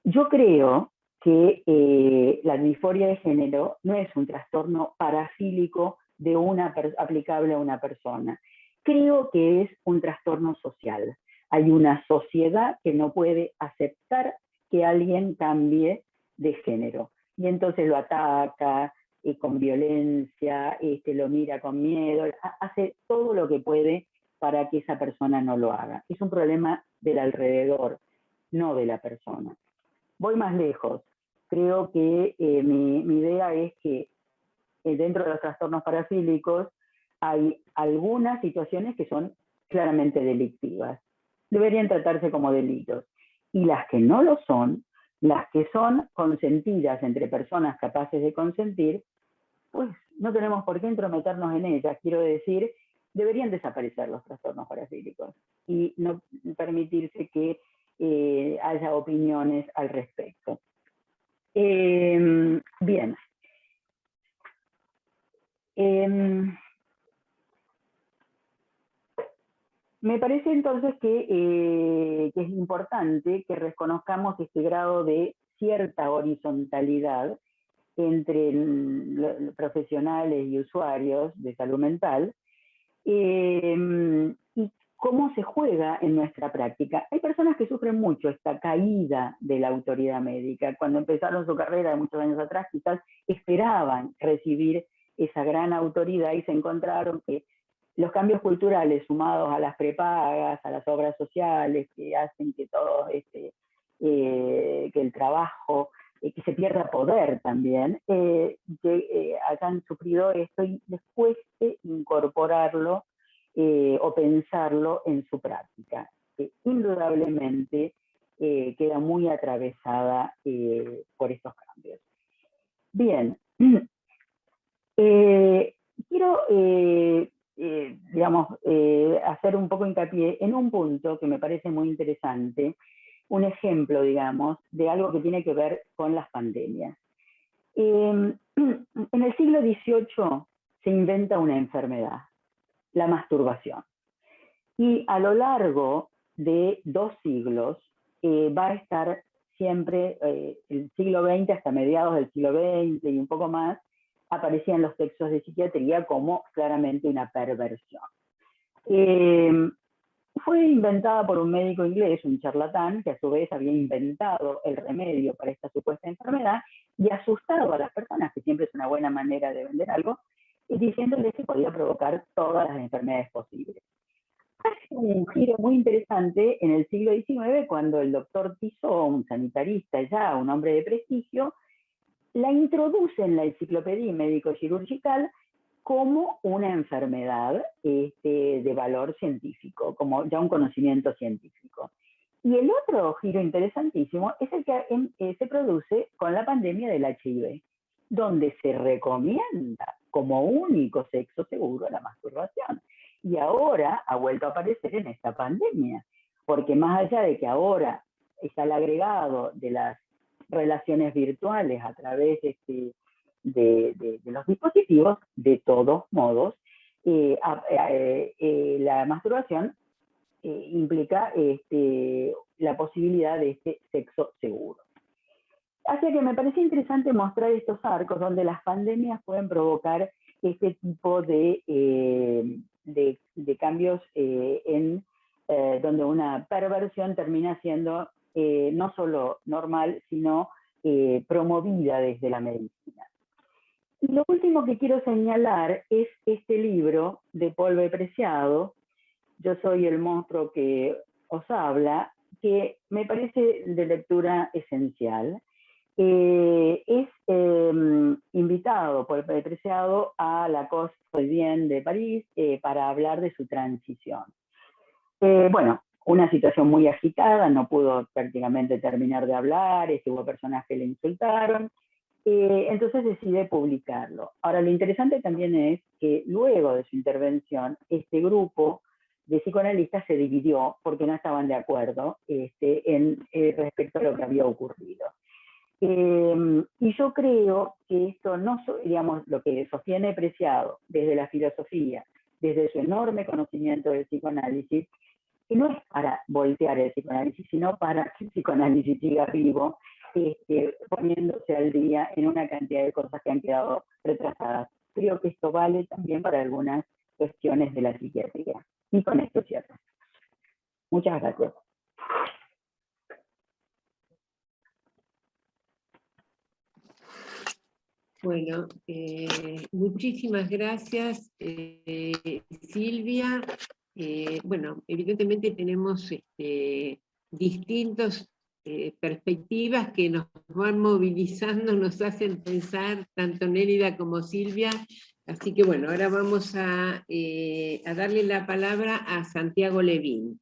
Yo creo que eh, la disforia de género no es un trastorno parafílico de una aplicable a una persona. Creo que es un trastorno social. Hay una sociedad que no puede aceptar que alguien cambie de género. Y entonces lo ataca eh, con violencia, este, lo mira con miedo, hace todo lo que puede para que esa persona no lo haga. Es un problema del alrededor, no de la persona. Voy más lejos. Creo que eh, mi, idea es que eh, dentro de los trastornos parafílicos hay algunas situaciones que son claramente delictivas. Deberían tratarse como delitos. Y las que no lo son, las que son consentidas entre personas capaces de consentir, pues no tenemos por qué entrometernos en ellas. Quiero decir, deberían desaparecer los trastornos parafílicos y no permitirse que eh, haya opiniones al respecto. Em, bien. Em, me parece entonces eh, que, es importante que reconozcamos este grado de cierta horizontalidad entre profesionales y usuarios de salud mental em, y cómo se juega en nuestra práctica. Hay personas que sufren mucho esta caída de la autoridad médica. Cuando empezaron su carrera muchos años atrás, quizás esperaban recibir esa gran autoridad y se encontraron que los cambios culturales sumados a las prepagas, a las obras sociales que hacen que todo este, eh, que el trabajo, eh, que se pierda poder también, eh, que hayan sufrido esto y les cueste incorporarlo eh, o pensarlo en su práctica. indudablemente eh, queda muy atravesada eh, por estos cambios. Bien, quiero digamos, hacer un poco hincapié en un punto que me parece muy interesante, un ejemplo, digamos, de algo que tiene que ver con las pandemias. en el siglo XVIII se inventa una enfermedad, la masturbación. Y a lo largo de dos siglos eh, va a estar siempre, eh, el siglo XX hasta mediados del siglo XX y un poco más, aparecían los textos de psiquiatría como claramente una perversión. Eh, fue inventada por un médico inglés, un charlatán, que a su vez había inventado el remedio para esta supuesta enfermedad y asustado a las personas, que siempre es una buena manera de vender algo, y diciéndole que podía provocar todas las enfermedades posibles. Hace un giro muy interesante en el siglo XIX cuando el doctor Tissot, un sanitarista ya, un hombre de prestigio, la introduce en la enciclopedia médico-chirurgical como una enfermedad este, de valor científico, como ya un conocimiento científico. Y el otro giro interesantísimo es el que eh, se produce con la pandemia del HIV, donde se recomienda como único sexo seguro la masturbación. Y ahora ha vuelto a aparecer en esta pandemia, porque más allá de que ahora está el agregado de las relaciones virtuales a través este, de, los dispositivos, de todos modos, eh, eh, la masturbación implica este, la posibilidad de este sexo seguro. Así que me parece interesante mostrar estos arcos donde las pandemias pueden provocar este tipo de, de, cambios en donde una perversión termina siendo eh, no solo normal, sino eh, promovida desde la medicina. Y lo último que quiero señalar es este libro de Polve Preciado, Yo soy el monstruo que os habla, que me parece de lectura esencial. Eh, es em, invitado por el Preciado a la Costa Bien de París para hablar de su transición. bueno, una situación muy agitada, no pudo prácticamente terminar de hablar, hubo personas que le insultaron, eh, entonces decide publicarlo. Ahora, lo interesante también es que luego de su intervención, este grupo de psicoanalistas se dividió porque no estaban de acuerdo este, en, eh, respecto a lo que había ocurrido. Em, y yo creo que esto no, digamos, lo que sostiene Preciado desde la filosofía, desde su enorme conocimiento del psicoanálisis, que no es para voltear el psicoanálisis, sino para que el psicoanálisis siga vivo, este, poniéndose al día en una cantidad de cosas que han quedado retrasadas. Creo que esto vale también para algunas cuestiones de la psiquiatría. Y con esto cierro. Muchas gracias. Bueno, eh, muchísimas gracias, eh, Silvia. Eh, bueno, evidentemente tenemos este, distintas eh, perspectivas que nos van movilizando, nos hacen pensar, tanto Nérida como Silvia, así que bueno, ahora vamos a, eh, darle la palabra a Santiago Levín.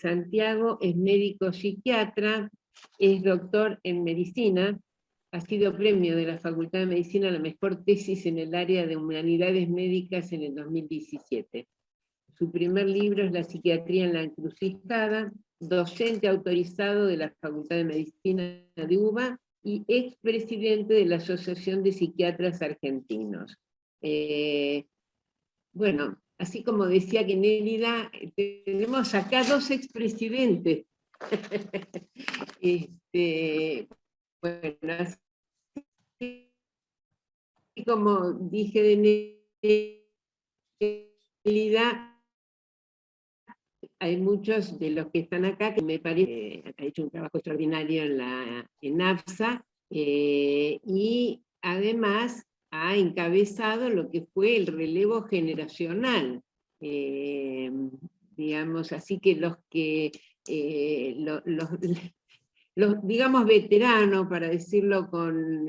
Santiago es médico psiquiatra, es doctor en medicina, ha sido premio de la Facultad de Medicina a la mejor tesis en el área de humanidades médicas en el 2017. Su primer libro es La psiquiatría en la encrucijada, docente autorizado de la Facultad de Medicina de UBA y expresidente de la Asociación de Psiquiatras Argentinos. Eh, bueno, así como decía que Nélida, tenemos acá dos expresidentes. este, bueno, así como dije de Nélida, hay muchos de los que están acá que me parece que ha hecho un trabajo extraordinario en, la, en AFSA eh, y además ha encabezado lo que fue el relevo generacional. Eh, digamos, así que los que, eh, los, digamos, veteranos, para decirlo con,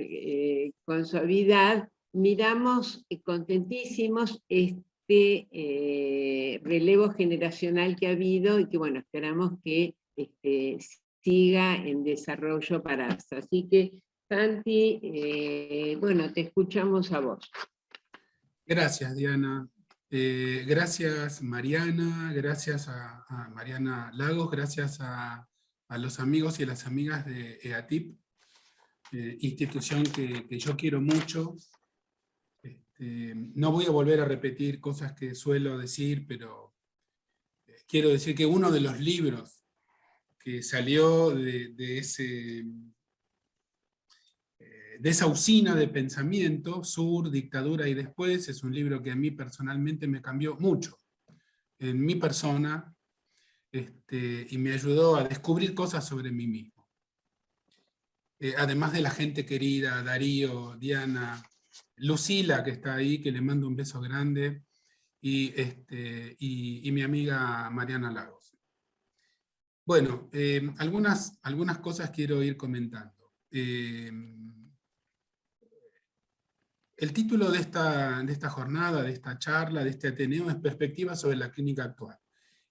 con suavidad, miramos contentísimos este eh, relevo generacional que ha habido y que bueno, esperamos que este, siga en desarrollo para. Así que, Santi, eh, bueno, te escuchamos a vos. Gracias, Diana. Eh, gracias, Mariana, gracias a, Mariana Lagos, gracias a, los amigos y a las amigas de EATIP, institución que yo quiero mucho, eh, no voy a volver a repetir cosas que suelo decir, pero eh, quiero decir que uno de los libros que salió de, ese, eh, esa usina de pensamiento, Sur, Dictadura y Después, es un libro que a mí personalmente me cambió mucho en mi persona este, y me ayudó a descubrir cosas sobre mí mismo. además de la gente querida, Darío, Diana, Lucila, que está ahí, que le mando un beso grande, y, este, y, mi amiga Mariana Lagos. Bueno, eh, algunas, algunas cosas quiero ir comentando. Eh, el título de esta, de esta jornada, de esta charla, de este Ateneo, es Perspectiva sobre la clínica actual.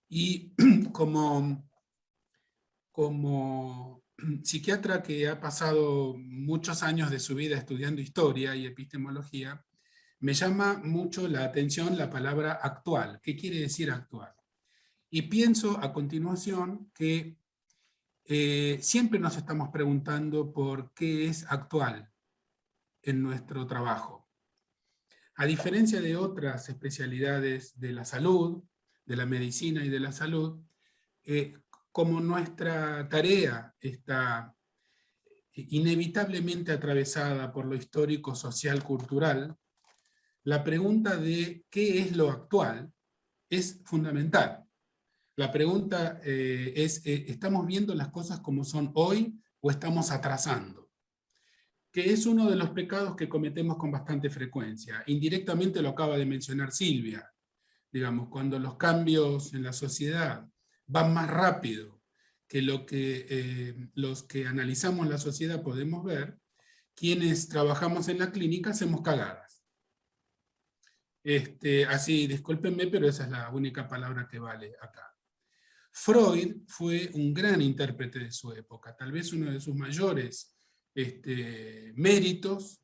Y como, como psiquiatra que ha pasado muchos años de su vida estudiando historia y epistemología, me llama mucho la atención la palabra actual. ¿Qué quiere decir actual? Y pienso a continuación que eh, siempre nos estamos preguntando por qué es actual en nuestro trabajo. A diferencia de otras especialidades de la salud, de la medicina y de la salud, eh, como nuestra tarea está inevitablemente atravesada por lo histórico, social, cultural, la pregunta de qué es lo actual es fundamental. La pregunta eh, es, eh, ¿estamos viendo las cosas como son hoy o estamos atrasando? Que es uno de los pecados que cometemos con bastante frecuencia. Indirectamente lo acaba de mencionar Silvia. Digamos, cuando los cambios en la sociedad van más rápido que lo que eh, los que analizamos la sociedad podemos ver, quienes trabajamos en la clínica hacemos cagadas. Este, así, discúlpenme, pero esa es la única palabra que vale acá. Freud fue un gran intérprete de su época, tal vez uno de sus mayores este, méritos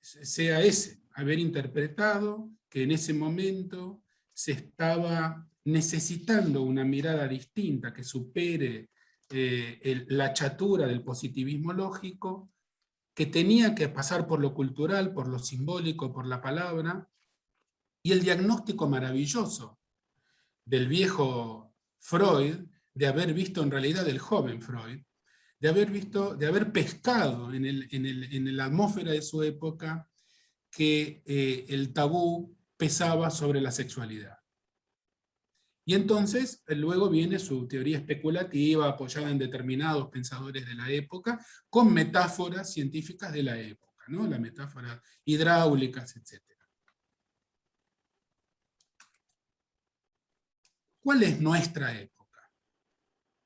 sea ese, haber interpretado que en ese momento se estaba necesitando una mirada distinta que supere eh, la chatura del positivismo lógico, que tenía que pasar por lo cultural, por lo simbólico, por la palabra, y el diagnóstico maravilloso del viejo Freud, de haber visto en realidad el joven Freud, de haber visto, de haber pescado en, el, en, la atmósfera de su época que eh, el tabú pesaba sobre la sexualidad. Y entonces eh, luego viene su teoría especulativa apoyada en determinados pensadores de la época, con metáforas científicas de la época, ¿no? las metáforas hidráulicas, etc. ¿Cuál es nuestra época?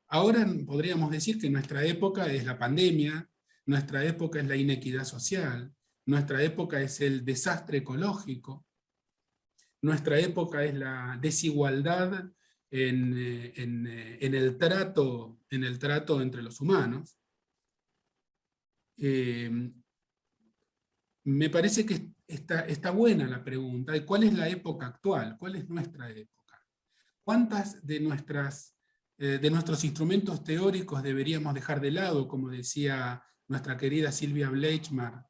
Ahora podríamos decir que nuestra época es la pandemia, nuestra época es la inequidad social, nuestra época es el desastre ecológico, nuestra época es la desigualdad en, eh, eh, el, trato, entre los humanos. Eh, me parece que está, buena la pregunta, ¿cuál es la época actual? ¿Cuál es nuestra época? ¿Cuántas de, nuestros instrumentos teóricos deberíamos dejar de lado, como decía nuestra querida Silvia Bleichmar,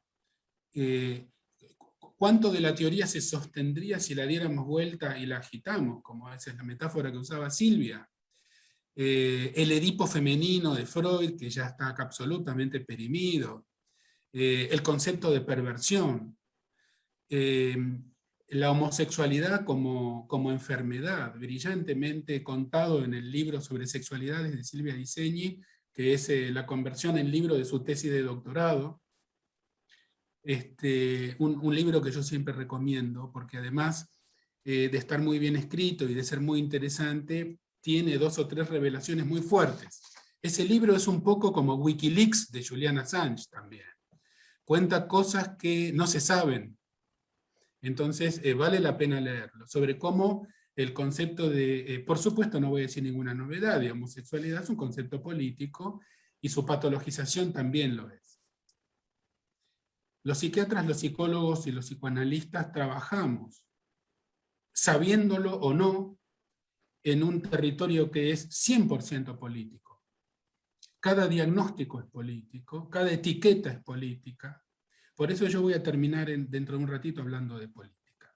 ¿Cuánto de la teoría se sostendría si la diéramos vuelta y la agitamos? Como esa es la metáfora que usaba Silvia. Eh, el Edipo femenino de Freud, que ya está absolutamente perimido. Eh, el concepto de perversión. Eh, la homosexualidad como, como, enfermedad, brillantemente contado en el libro sobre sexualidades de Silvia Diseñi, que es la conversión en libro de su tesis de doctorado, este, un, libro que yo siempre recomiendo, porque además eh, de estar muy bien escrito y de ser muy interesante, tiene dos o tres revelaciones muy fuertes. Ese libro es un poco como Wikileaks de Julian Assange también. Cuenta cosas que no se saben. Entonces eh, vale la pena leerlo, sobre cómo el concepto de, eh, por supuesto no voy a decir ninguna novedad, de homosexualidad es un concepto político, y su patologización también lo es. Los psiquiatras, los psicólogos y los psicoanalistas trabajamos, sabiéndolo o no, en un territorio que es 100% político. Cada diagnóstico es político, cada etiqueta es política. Por eso yo voy a terminar dentro de un ratito hablando de política.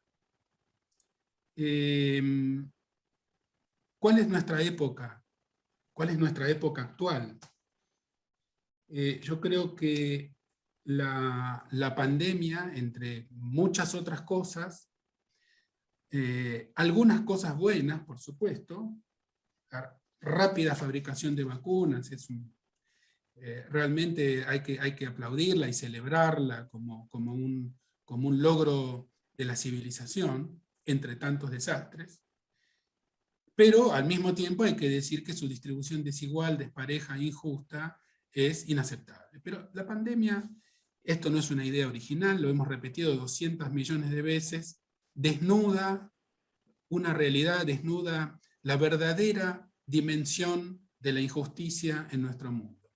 Em, ¿Cuál es nuestra época? ¿Cuál es nuestra época actual? Eh, yo creo que la, pandemia, entre muchas otras cosas, eh, algunas cosas buenas, por supuesto, rápida fabricación de vacunas, es eh, realmente hay que, hay que aplaudirla y celebrarla como, como, un, como un logro de la civilización, entre tantos desastres, pero al mismo tiempo hay que decir que su distribución desigual, despareja, injusta, es inaceptable. Pero la pandemia esto no es una idea original, lo hemos repetido 200 millones de veces, desnuda una realidad, desnuda la verdadera dimensión de la injusticia en nuestro mundo.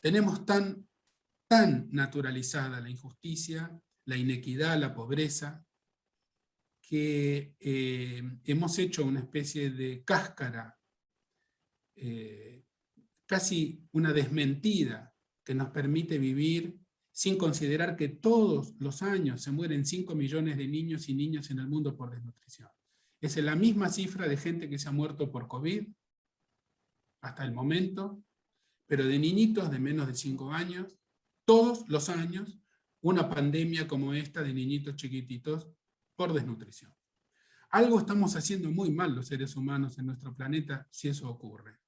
Tenemos tan, tan naturalizada la injusticia, la inequidad, la pobreza, que eh, hemos hecho una especie de cáscara, eh, casi una desmentida que nos permite vivir sin considerar que todos los años se mueren 5 millones de niños y niñas en el mundo por desnutrición. Es la misma cifra de gente que se ha muerto por COVID hasta el momento, pero de niñitos de menos de 5 años, todos los años, una pandemia como esta de niñitos chiquititos por desnutrición. Algo estamos haciendo muy mal los seres humanos en nuestro planeta si eso ocurre.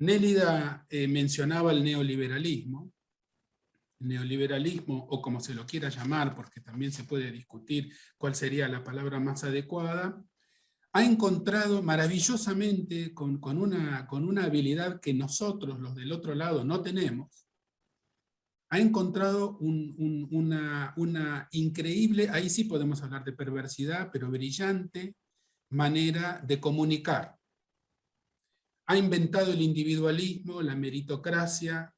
Nélida eh, mencionaba el neoliberalismo, neoliberalismo, o como se lo quiera llamar, porque también se puede discutir cuál sería la palabra más adecuada, ha encontrado maravillosamente, con, una, con una habilidad que nosotros, los del otro lado, no tenemos, ha encontrado una, una increíble, ahí sí podemos hablar de perversidad, pero brillante manera de comunicar. Ha inventado el individualismo, la meritocracia,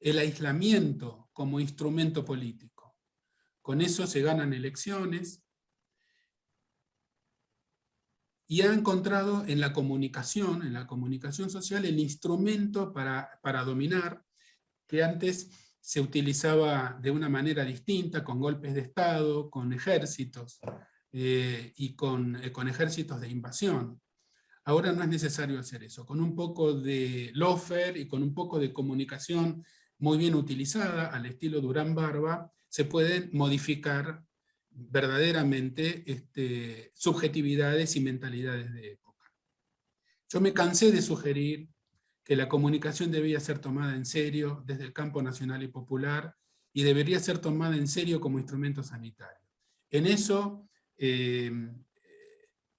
el aislamiento como instrumento político. Con eso se ganan elecciones, y ha encontrado en la comunicación, en la comunicación social, el instrumento para, para dominar, que antes se utilizaba de una manera distinta, con golpes de Estado, con ejércitos, eh, y con, eh, con, ejércitos de invasión. Ahora no es necesario hacer eso. Con un poco de lofer y con un poco de comunicación muy bien utilizada, al estilo Durán Barba, se pueden modificar verdaderamente este, subjetividades y mentalidades de época. Yo me cansé de sugerir que la comunicación debía ser tomada en serio desde el campo nacional y popular, y debería ser tomada en serio como instrumento sanitario. En eso eh,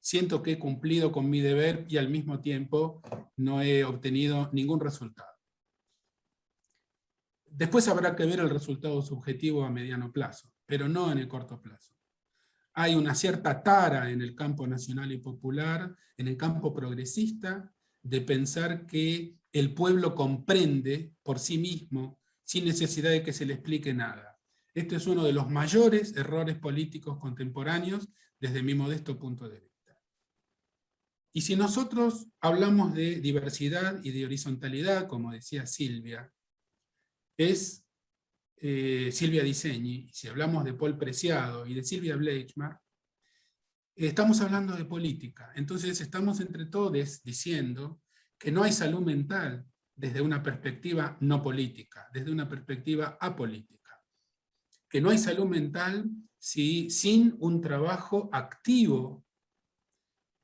siento que he cumplido con mi deber y al mismo tiempo no he obtenido ningún resultado. Después habrá que ver el resultado subjetivo a mediano plazo, pero no en el corto plazo. Hay una cierta tara en el campo nacional y popular, en el campo progresista, de pensar que el pueblo comprende por sí mismo, sin necesidad de que se le explique nada. Este es uno de los mayores errores políticos contemporáneos desde mi modesto punto de vista. Y si nosotros hablamos de diversidad y de horizontalidad, como decía Silvia, es eh, Silvia Disegni, si hablamos de Paul Preciado y de Silvia Bleichmar, estamos hablando de política. Entonces estamos entre todos diciendo que no hay salud mental desde una perspectiva no política, desde una perspectiva apolítica. Que no hay salud mental si, sin un trabajo activo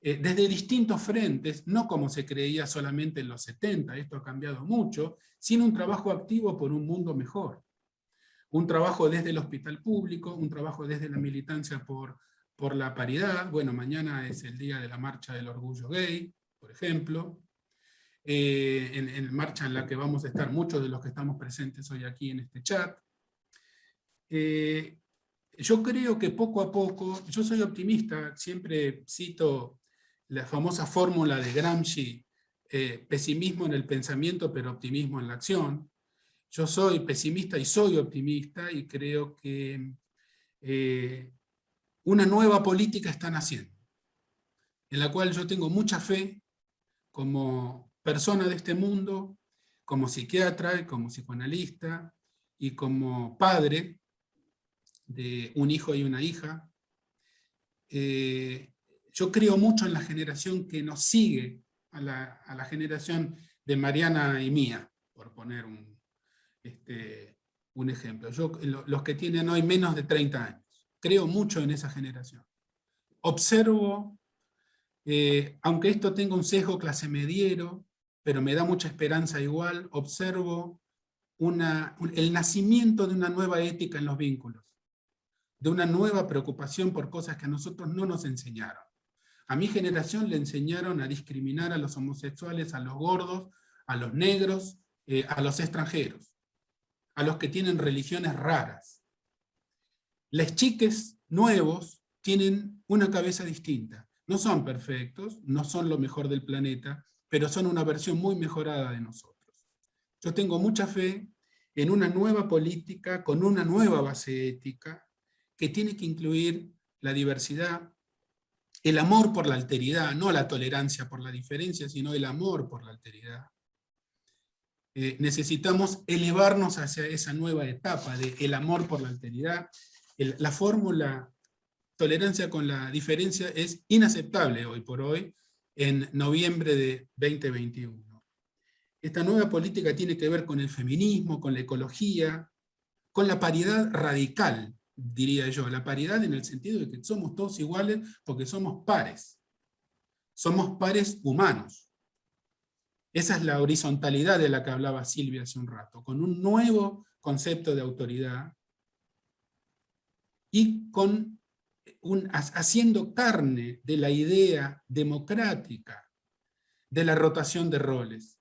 eh, desde distintos frentes, no como se creía solamente en los 70, esto ha cambiado mucho, sin un trabajo activo por un mundo mejor. Un trabajo desde el hospital público, un trabajo desde la militancia por, por la paridad, bueno, mañana es el día de la marcha del orgullo gay, por ejemplo, eh, en, marcha en la que vamos a estar muchos de los que estamos presentes hoy aquí en este chat. Eh, yo creo que poco a poco, yo soy optimista, siempre cito la famosa fórmula de Gramsci, eh, pesimismo en el pensamiento pero optimismo en la acción. Yo soy pesimista y soy optimista y creo que eh, una nueva política está naciendo, en la cual yo tengo mucha fe como persona de este mundo, como psiquiatra, como psicoanalista y como padre de un hijo y una hija. Eh, yo creo mucho en la generación que nos sigue, a la generación de Mariana y mía, por poner un, este, un ejemplo. Yo, los que tienen hoy menos de 30 años, creo mucho en esa generación. Observo, eh, aunque esto tenga un sesgo clase mediero, pero me da mucha esperanza igual, observo una, el nacimiento de una nueva ética en los vínculos, de una nueva preocupación por cosas que a nosotros no nos enseñaron. A mi generación le enseñaron a discriminar a los homosexuales, a los gordos, a los negros, eh, a los extranjeros a los que tienen religiones raras. Los chiques nuevos tienen una cabeza distinta. No son perfectos, no son lo mejor del planeta, pero son una versión muy mejorada de nosotros. Yo tengo mucha fe en una nueva política con una nueva base ética que tiene que incluir la diversidad, el amor por la alteridad, no la tolerancia por la diferencia, sino el amor por la alteridad, eh, necesitamos elevarnos hacia esa nueva etapa de el amor por la alteridad. la fórmula tolerancia con la diferencia es inaceptable hoy por hoy, en noviembre de 2021. Esta nueva política tiene que ver con el feminismo, con la ecología, con la paridad radical, diría yo, la paridad en el sentido de que somos todos iguales porque somos pares. Somos pares humanos. Esa es la horizontalidad de la que hablaba Silvia hace un rato, con un nuevo concepto de autoridad y con un, haciendo carne de la idea democrática de la rotación de roles.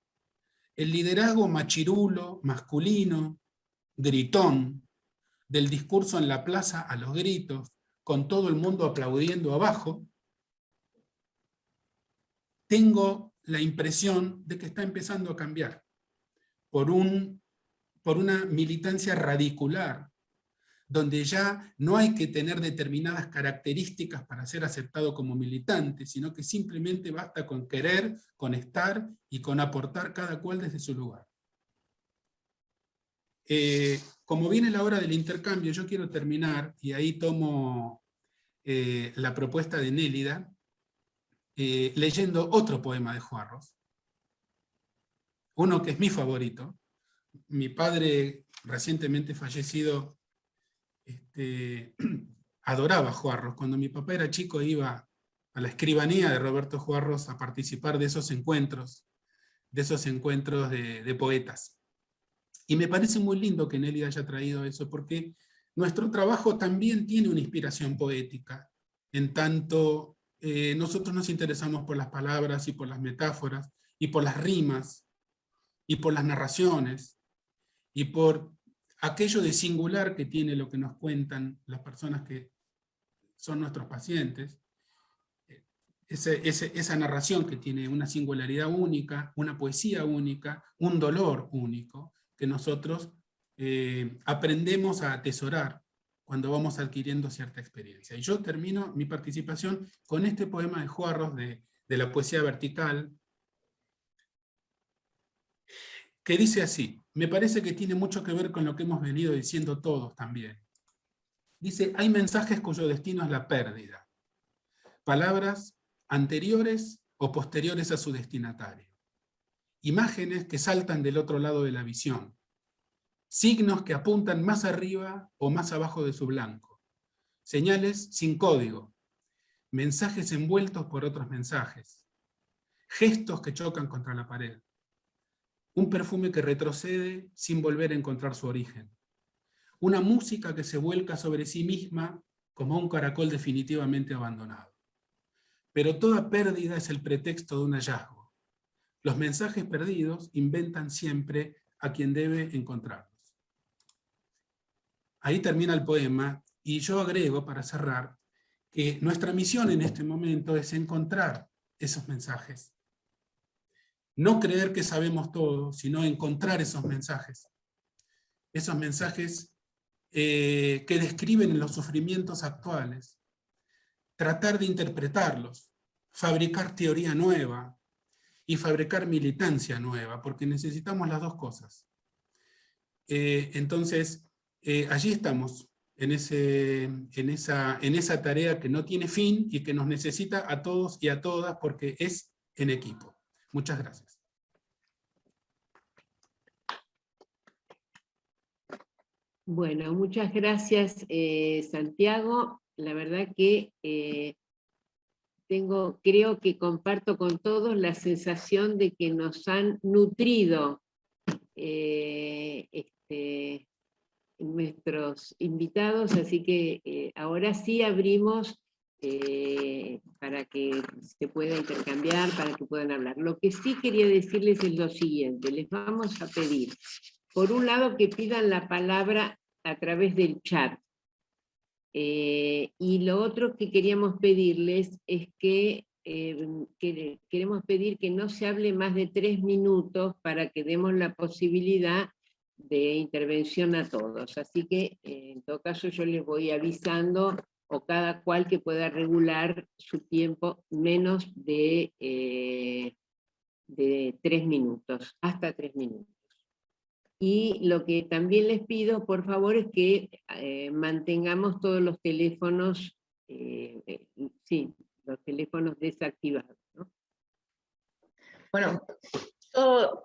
El liderazgo machirulo, masculino, gritón, del discurso en la plaza a los gritos, con todo el mundo aplaudiendo abajo, tengo la impresión de que está empezando a cambiar por, un, por una militancia radicular, donde ya no hay que tener determinadas características para ser aceptado como militante, sino que simplemente basta con querer, con estar y con aportar cada cual desde su lugar. Eh, como viene la hora del intercambio, yo quiero terminar, y ahí tomo eh, la propuesta de Nélida, eh, leyendo otro poema de Juarros, uno que es mi favorito. Mi padre, recientemente fallecido, este, adoraba Juarros. Cuando mi papá era chico iba a la escribanía de Roberto Juarros a participar de esos encuentros, de esos encuentros de, poetas. Y me parece muy lindo que Nélida haya traído eso, porque nuestro trabajo también tiene una inspiración poética, en tanto eh, nosotros nos interesamos por las palabras y por las metáforas, y por las rimas, y por las narraciones, y por aquello de singular que tiene lo que nos cuentan las personas que son nuestros pacientes, esa narración que tiene una singularidad única, una poesía única, un dolor único, que nosotros eh, aprendemos a atesorar cuando vamos adquiriendo cierta experiencia. Y yo termino mi participación con este poema de Juarros de, de la poesía vertical, que dice así, me parece que tiene mucho que ver con lo que hemos venido diciendo todos también. Dice, hay mensajes cuyo destino es la pérdida. Palabras anteriores o posteriores a su destinatario. Imágenes que saltan del otro lado de la visión. Signos que apuntan más arriba o más abajo de su blanco, señales sin código, mensajes envueltos por otros mensajes, gestos que chocan contra la pared, un perfume que retrocede sin volver a encontrar su origen, una música que se vuelca sobre sí misma como un caracol definitivamente abandonado. Pero toda pérdida es el pretexto de un hallazgo. Los mensajes perdidos inventan siempre a quien debe encontrar. Ahí termina el poema, y yo agrego, para cerrar, que nuestra misión en este momento es encontrar esos mensajes. No creer que sabemos todo, sino encontrar esos mensajes. Esos mensajes eh, que describen los sufrimientos actuales. Tratar de interpretarlos, fabricar teoría nueva y fabricar militancia nueva, porque necesitamos las dos cosas. Eh, entonces, eh, allí estamos, en, ese, en, esa, en esa tarea que no tiene fin y que nos necesita a todos y a todas porque es en equipo. Muchas gracias. Bueno, muchas gracias eh, Santiago. La verdad que tengo, creo que comparto con todos la sensación de que nos han nutrido este, nuestros invitados, así que eh, ahora sí abrimos eh, para que se pueda intercambiar, para que puedan hablar. Lo que sí quería decirles es lo siguiente, les vamos a pedir, por un lado que pidan la palabra a través del chat, eh, y lo otro que queríamos pedirles es que, que queremos pedir que no se hable más de tres minutos para que demos la posibilidad de intervención a todos. Así que eh, en todo caso yo les voy avisando o cada cual que pueda regular su tiempo menos de, eh, de tres minutos, hasta tres minutos. Y lo que también les pido, por favor, es que eh, mantengamos todos los teléfonos, eh, eh, sí, los teléfonos desactivados. Bueno,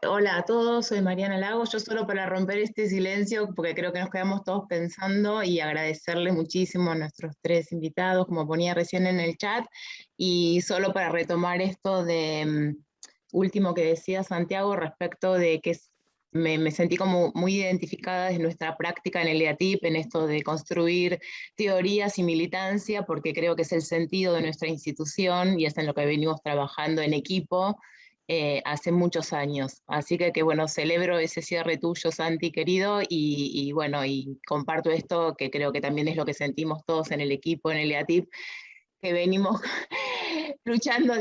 hola a todos, soy Mariana Lago. Yo solo para romper este silencio, porque creo que nos quedamos todos pensando y agradecerle muchísimo a nuestros tres invitados, como ponía recién en el chat, y solo para retomar esto de mm, último que decía Santiago respecto de que me, sentí como muy identificada desde nuestra práctica en el EATIP, en esto de construir teorías y militancia, porque creo que es el sentido de nuestra institución y es en lo que venimos trabajando en equipo eh, hace muchos años. Así que, bueno, celebro ese cierre tuyo, Santi, querido, y, y, bueno, y comparto esto, que creo que también es lo que sentimos todos en el equipo, en el EATIP, que venimos luchando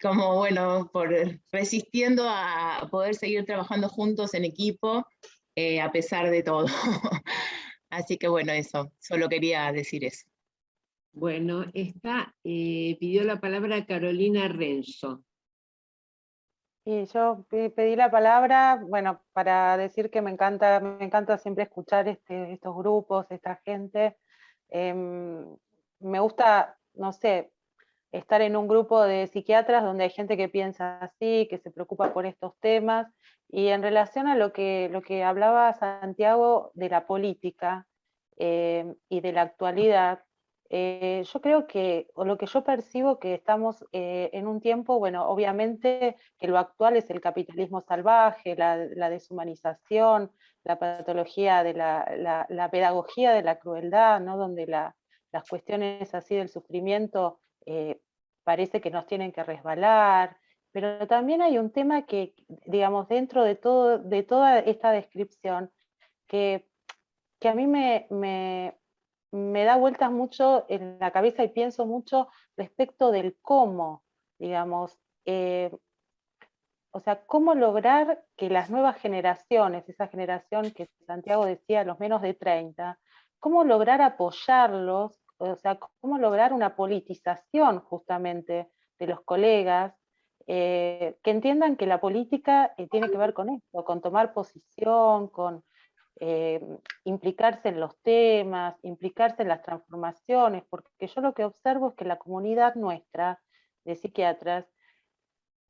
como, bueno, por resistiendo a poder seguir trabajando juntos en equipo, eh, a pesar de todo. Así que bueno, eso, solo quería decir eso. Bueno, está, eh, pidió la palabra Carolina Renzo. Y yo pedí la palabra, bueno, para decir que me encanta, me encanta siempre escuchar este, estos grupos, esta gente. Em, me gusta no sé, estar en un grupo de psiquiatras donde hay gente que piensa así, que se preocupa por estos temas, y en relación a lo que, lo que hablaba Santiago de la política eh, y de la actualidad, eh, yo creo que, o lo que yo percibo que estamos eh, en un tiempo, bueno, obviamente que lo actual es el capitalismo salvaje, la, deshumanización, la patología de la, la, pedagogía de la crueldad, ¿no? donde la, las cuestiones así del sufrimiento eh, parece que nos tienen que resbalar, pero también hay un tema que, digamos, dentro de, todo, de toda esta descripción, que, que a mí me, me, da vueltas mucho en la cabeza y pienso mucho respecto del cómo, digamos, eh, o sea, cómo lograr que las nuevas generaciones, esa generación que Santiago decía, los menos de 30, cómo lograr apoyarlos o sea, cómo lograr una politización justamente de los colegas, eh, que entiendan que la política eh, tiene que ver con esto, con tomar posición, con eh, implicarse en los temas, implicarse en las transformaciones, porque yo lo que observo es que la comunidad nuestra de psiquiatras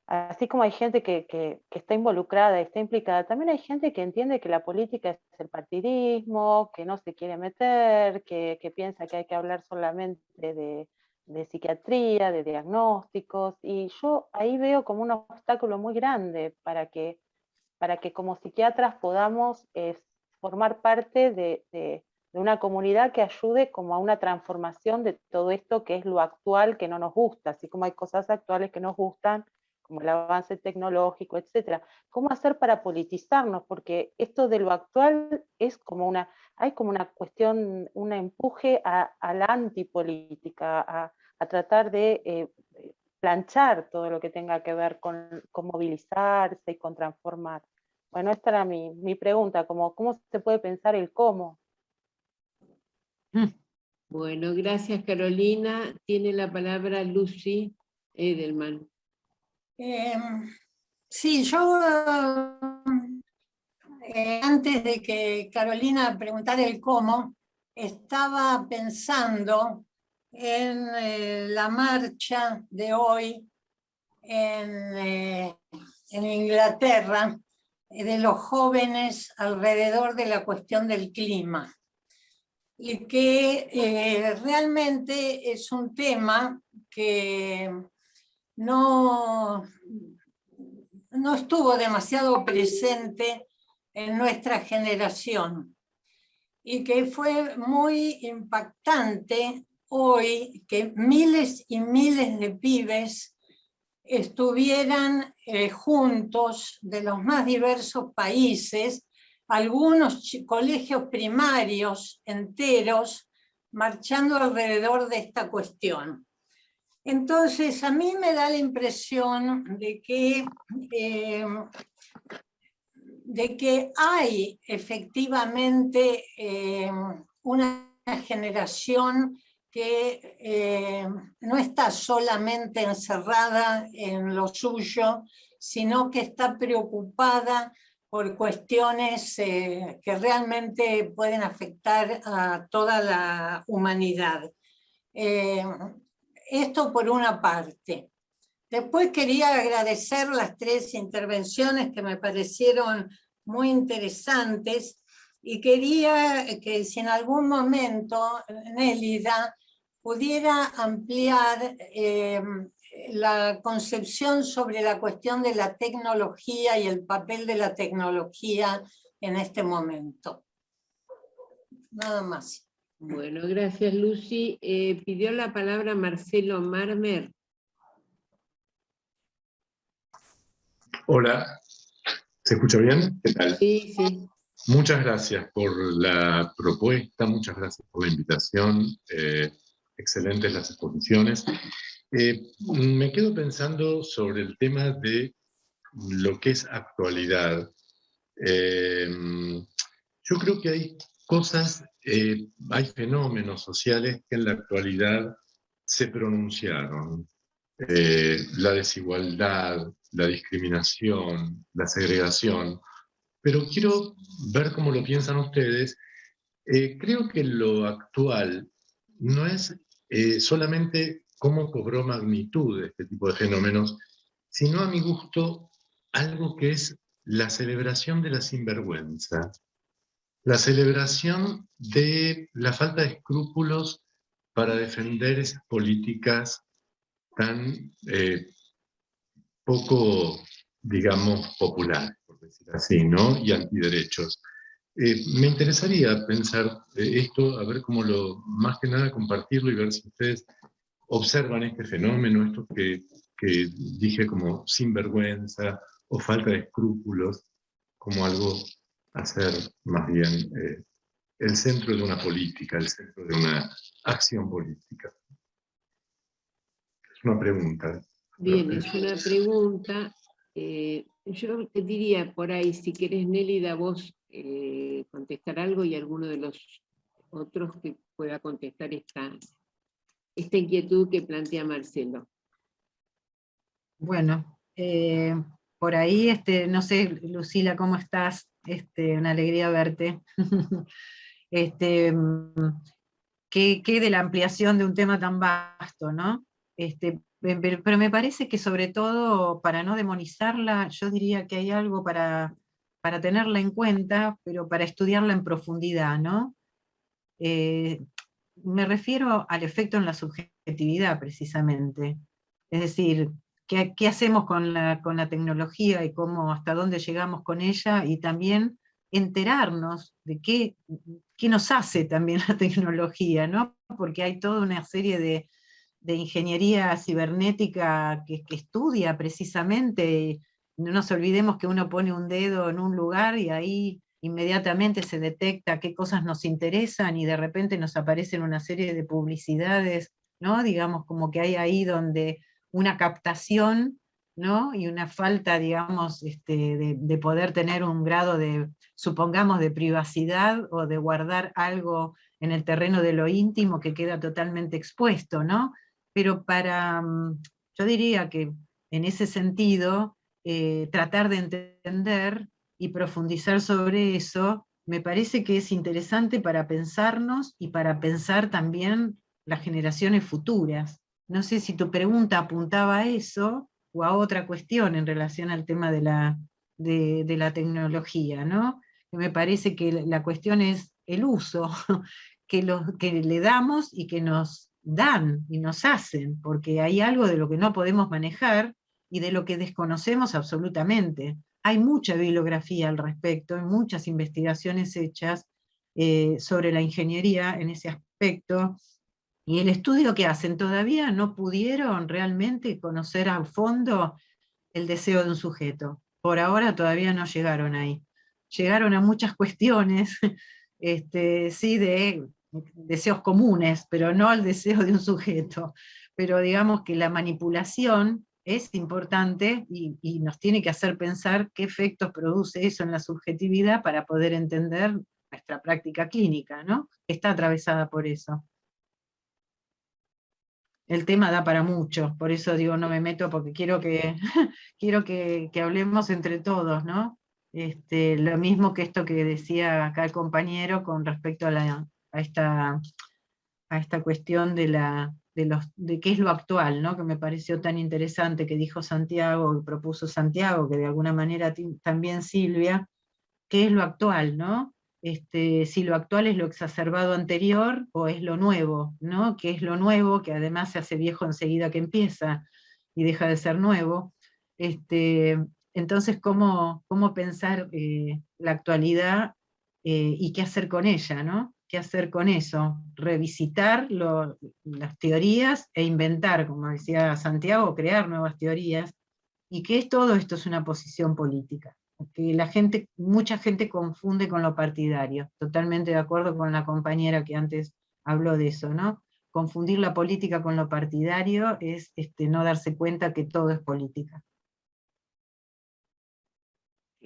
así como hay gente que, está involucrada, está implicada, también hay gente que entiende que la política es el partidismo, que no se quiere meter, que, piensa que hay que hablar solamente de, psiquiatría, de diagnósticos, y yo ahí veo como un obstáculo muy grande para que, para que como psiquiatras podamos eh, formar parte de, de una comunidad que ayude como a una transformación de todo esto que es lo actual que no nos gusta, así como hay cosas actuales que nos gustan, como el avance tecnológico, etcétera. ¿Cómo hacer para politizarnos? Porque esto de lo actual es como una, hay como una cuestión, un empuje a, la antipolítica, a, a tratar de eh, planchar todo lo que tenga que ver con, movilizarse y con transformar. Bueno, esta era mi, mi pregunta, como, ¿cómo se puede pensar el cómo? Bueno, gracias Carolina. Tiene la palabra Lucy Edelman. Em, sí, yo eh, antes de que Carolina preguntara el cómo, estaba pensando en eh, la marcha de hoy en, eh, en Inglaterra de los jóvenes alrededor de la cuestión del clima. Y que realmente es un tema que no, no estuvo demasiado presente en nuestra generación y que fue muy impactante hoy que miles y miles de pibes estuvieran eh, juntos de los más diversos países, algunos colegios primarios enteros marchando alrededor de esta cuestión. Entonces, a mí me da la impresión de que, eh, de que hay efectivamente eh, una generación que eh, no está solamente encerrada en lo suyo, sino que está preocupada por cuestiones que realmente pueden afectar a toda la humanidad. Esto por una parte. Después quería agradecer las tres intervenciones que me parecieron muy interesantes y quería que si en algún momento Nélida pudiera ampliar eh, la concepción sobre la cuestión de la tecnología y el papel de la tecnología en este momento. Nada más. Bueno, gracias Lucy. Eh, pidió la palabra Marcelo Marmer. Hola, ¿se escucha bien? ¿Qué tal? Sí, sí. Muchas gracias por la propuesta, muchas gracias por la invitación. Eh, excelentes las exposiciones. Eh, me quedo pensando sobre el tema de lo que es actualidad. Eh, yo creo que hay cosas, eh, hay fenómenos sociales que en la actualidad se pronunciaron. la desigualdad, la discriminación, la segregación. Pero quiero ver cómo lo piensan ustedes. creo que lo actual no es solamente cómo cobró magnitud este tipo de fenómenos, sino a mi gusto algo que es la celebración de la sinvergüenza, la celebración de la falta de escrúpulos para defender esas políticas tan eh, poco, digamos, populares, por decir así, ¿no? Y antiderechos. Eh, me interesaría pensar eh, esto, a ver cómo lo, más que nada compartirlo y ver si ustedes observan este fenómeno, esto que, que dije como sinvergüenza o falta de escrúpulos, como algo a ser más bien eh, el centro de una política, el centro de una acción política. Es una pregunta. Bien, es una pregunta. Eh, yo te diría por ahí, si querés Nélida, vos eh, contestar algo y alguno de los otros que pueda contestar esta, esta inquietud que plantea Marcelo. Bueno, eh, por ahí, este, no sé, Lucila, ¿cómo estás? Este, una alegría verte. este, ¿qué, de la ampliación de un tema tan vasto, ¿no? Este, pero, me parece que sobre todo, para no demonizarla, yo diría que hay algo para, para tenerla en cuenta, pero para estudiarla en profundidad, ¿no? Eh, me refiero al efecto en la subjetividad, precisamente. Es decir, ¿qué, hacemos con la, con la, tecnología y cómo, hasta dónde llegamos con ella? Y también enterarnos de qué, qué nos hace también la tecnología, ¿no? Porque hay toda una serie de, de ingeniería cibernética que, que, estudia precisamente, no nos olvidemos que uno pone un dedo en un lugar y ahí inmediatamente se detecta qué cosas nos interesan y de repente nos aparecen una serie de publicidades, ¿no? Digamos, como que hay ahí donde una captación, ¿no? Y una falta, digamos, este, de, de, poder tener un grado de, supongamos, de privacidad o de guardar algo en el terreno de lo íntimo que queda totalmente expuesto, ¿no? Pero para, mm, yo diría que en ese sentido, eh, tratar de entender y profundizar sobre eso, me parece que es interesante para pensarnos y para pensar también las generaciones futuras. No sé si tu pregunta apuntaba a eso o a otra cuestión en relación al tema de la, de, la tecnología, ¿no? Me parece que la cuestión es el uso que, que le damos y que nos dan y nos hacen, porque hay algo de lo que no podemos manejar y de lo que desconocemos absolutamente. Hay mucha bibliografía al respecto, hay muchas investigaciones hechas eh, sobre la ingeniería en ese aspecto, y el estudio que hacen todavía no pudieron realmente conocer a fondo el deseo de un sujeto. Por ahora todavía no llegaron ahí. Llegaron a muchas cuestiones, este, sí, de deseos comunes, pero no al deseo de un sujeto. Pero digamos que la manipulación es importante y, nos tiene que hacer pensar qué efectos produce eso en la subjetividad para poder entender nuestra práctica clínica, ¿no? Está atravesada por eso. El tema da para mucho, por eso digo no me meto porque quiero que, quiero que, hablemos entre todos, ¿no? Este, lo mismo que esto que decía acá el compañero con respecto a, esta, a esta cuestión de, la, de, los, de qué es lo actual, ¿no? que me pareció tan interesante que dijo Santiago, que propuso Santiago, que de alguna manera también Silvia, qué es lo actual, ¿no? Este, si lo actual es lo exacerbado anterior o es lo nuevo, ¿no? que es lo nuevo, que además se hace viejo enseguida que empieza y deja de ser nuevo. Este, entonces, ¿cómo, cómo pensar eh, la actualidad eh, y qué hacer con ella? ¿no? ¿Qué hacer con eso? Revisitar las teorías e inventar, como decía Santiago, crear nuevas teorías, y que todo esto es una posición política. Que la gente, mucha gente confunde con lo partidario. Totalmente de acuerdo con la compañera que antes habló de eso, ¿no? Confundir la política con lo partidario es este, no darse cuenta que todo es política.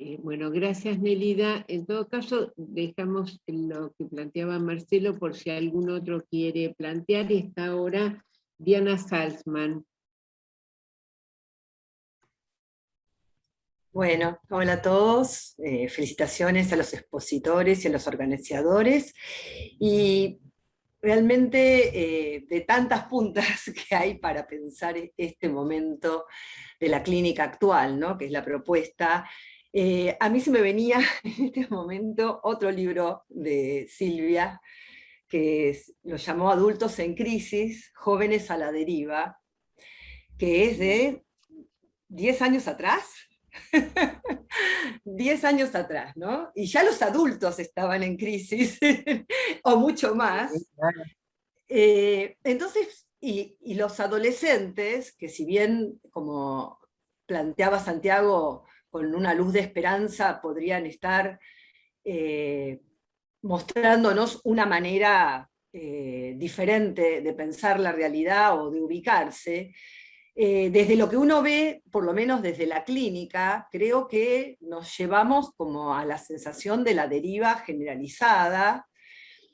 Eh, bueno, gracias Nelida. En todo caso, dejamos lo que planteaba Marcelo por si algún otro quiere plantear. Y está ahora Diana Salzman. Bueno, hola a todos. Eh, felicitaciones a los expositores y a los organizadores. Y realmente eh, de tantas puntas que hay para pensar este momento de la clínica actual, ¿no? que es la propuesta eh, a mí se me venía en este momento otro libro de Silvia, que lo llamó Adultos en Crisis, Jóvenes a la Deriva, que es de 10 años atrás. 10 años atrás, ¿no? Y ya los adultos estaban en crisis, o mucho más. Eh, entonces, y, y los adolescentes, que si bien, como planteaba Santiago, con una luz de esperanza podrían estar eh, mostrándonos una manera eh, diferente de pensar la realidad o de ubicarse, eh, desde lo que uno ve, por lo menos desde la clínica, creo que nos llevamos como a la sensación de la deriva generalizada,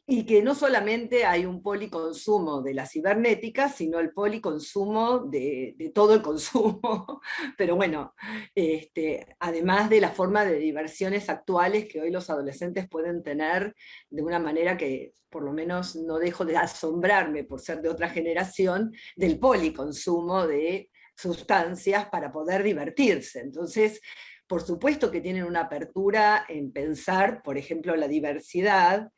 y que no solamente hay un policonsumo de la cibernética, sino el policonsumo de, todo el consumo, pero bueno, este, además de la forma de diversiones actuales que hoy los adolescentes pueden tener de una manera que por lo menos no dejo de asombrarme por ser de otra generación, del policonsumo de sustancias para poder divertirse. Entonces, por supuesto que tienen una apertura en pensar, por ejemplo, la diversidad,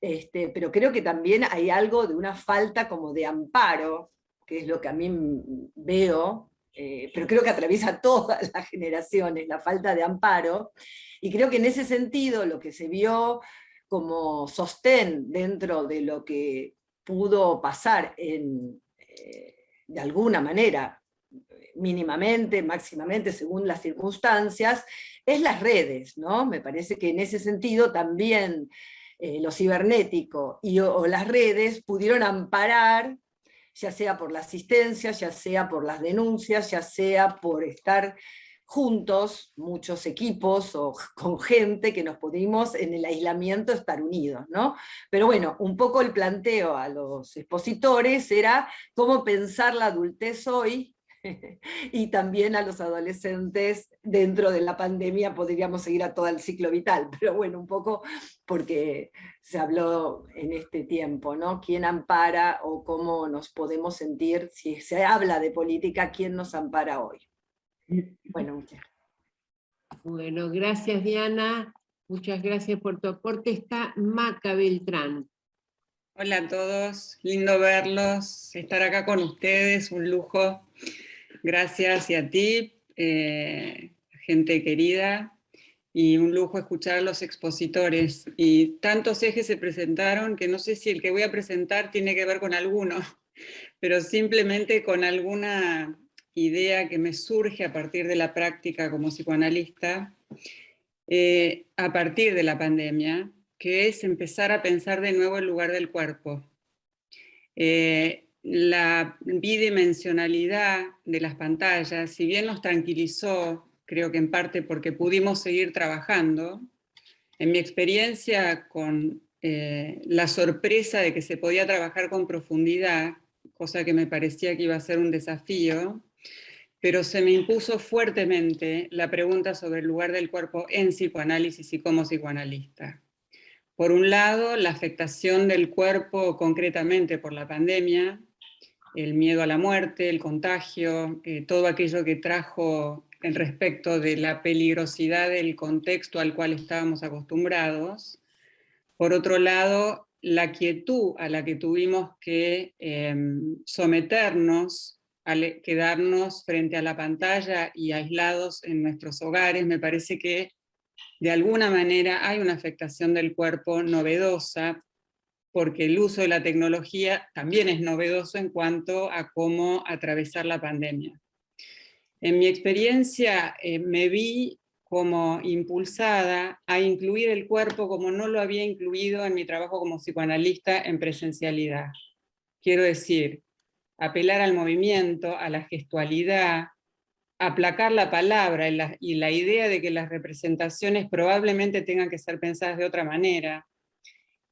este, pero creo que también hay algo de una falta como de amparo, que es lo que a mí veo, eh, pero creo que atraviesa todas las generaciones, la falta de amparo, y creo que en ese sentido lo que se vio como sostén dentro de lo que pudo pasar eh, de alguna manera, mínimamente, máximamente, según las circunstancias, es las redes, ¿no? Me parece que en ese sentido también eh, lo cibernético y, o, las redes pudieron amparar, ya sea por la asistencia, ya sea por las denuncias, ya sea por estar juntos, muchos equipos o con gente que nos pudimos en el aislamiento estar unidos, ¿no? Pero bueno, un poco el planteo a los expositores era cómo pensar la adultez hoy y también a los adolescentes dentro de la pandemia podríamos seguir a todo el ciclo vital, pero bueno, un poco porque se habló en este tiempo, ¿no? ¿Quién ampara o cómo nos podemos sentir, si se habla de política, quién nos ampara hoy? Bueno, muchas Bueno, gracias Diana, muchas gracias por tu aporte. Está Maca Beltrán. Hola a todos, lindo verlos, estar acá con ustedes, un lujo. Gracias y a ti, eh, gente querida, y un lujo escuchar a los expositores. Y tantos ejes se presentaron que no sé si el que voy a presentar tiene que ver con alguno, pero simplemente con alguna idea que me surge a partir de la práctica como psicoanalista, eh, a partir de la pandemia, que es empezar a pensar de nuevo el lugar del cuerpo. Eh, la bidimensionalidad de las pantallas, si bien nos tranquilizó, creo que en parte porque pudimos seguir trabajando, en mi experiencia con eh, la sorpresa de que se podía trabajar con profundidad, cosa que me parecía que iba a ser un desafío, pero se me impuso fuertemente la pregunta sobre el lugar del cuerpo en psicoanálisis y como psicoanalista. Por un lado, la afectación del cuerpo concretamente por la pandemia, el miedo a la muerte, el contagio, eh, todo aquello que trajo en respecto de la peligrosidad del contexto al cual estábamos acostumbrados. Por otro lado, la quietud a la que tuvimos que em, someternos al quedarnos frente a la pantalla y aislados en nuestros hogares, me parece que de alguna manera hay una afectación del cuerpo novedosa, porque el uso de la tecnología también es novedoso en cuanto a cómo atravesar la pandemia. En mi experiencia eh, me vi como impulsada a incluir el cuerpo como no lo había incluido en mi trabajo como psicoanalista en presencialidad. Quiero decir, apelar al movimiento, a la gestualidad, aplacar la palabra y la, idea de que las representaciones probablemente tengan que ser pensadas de otra manera.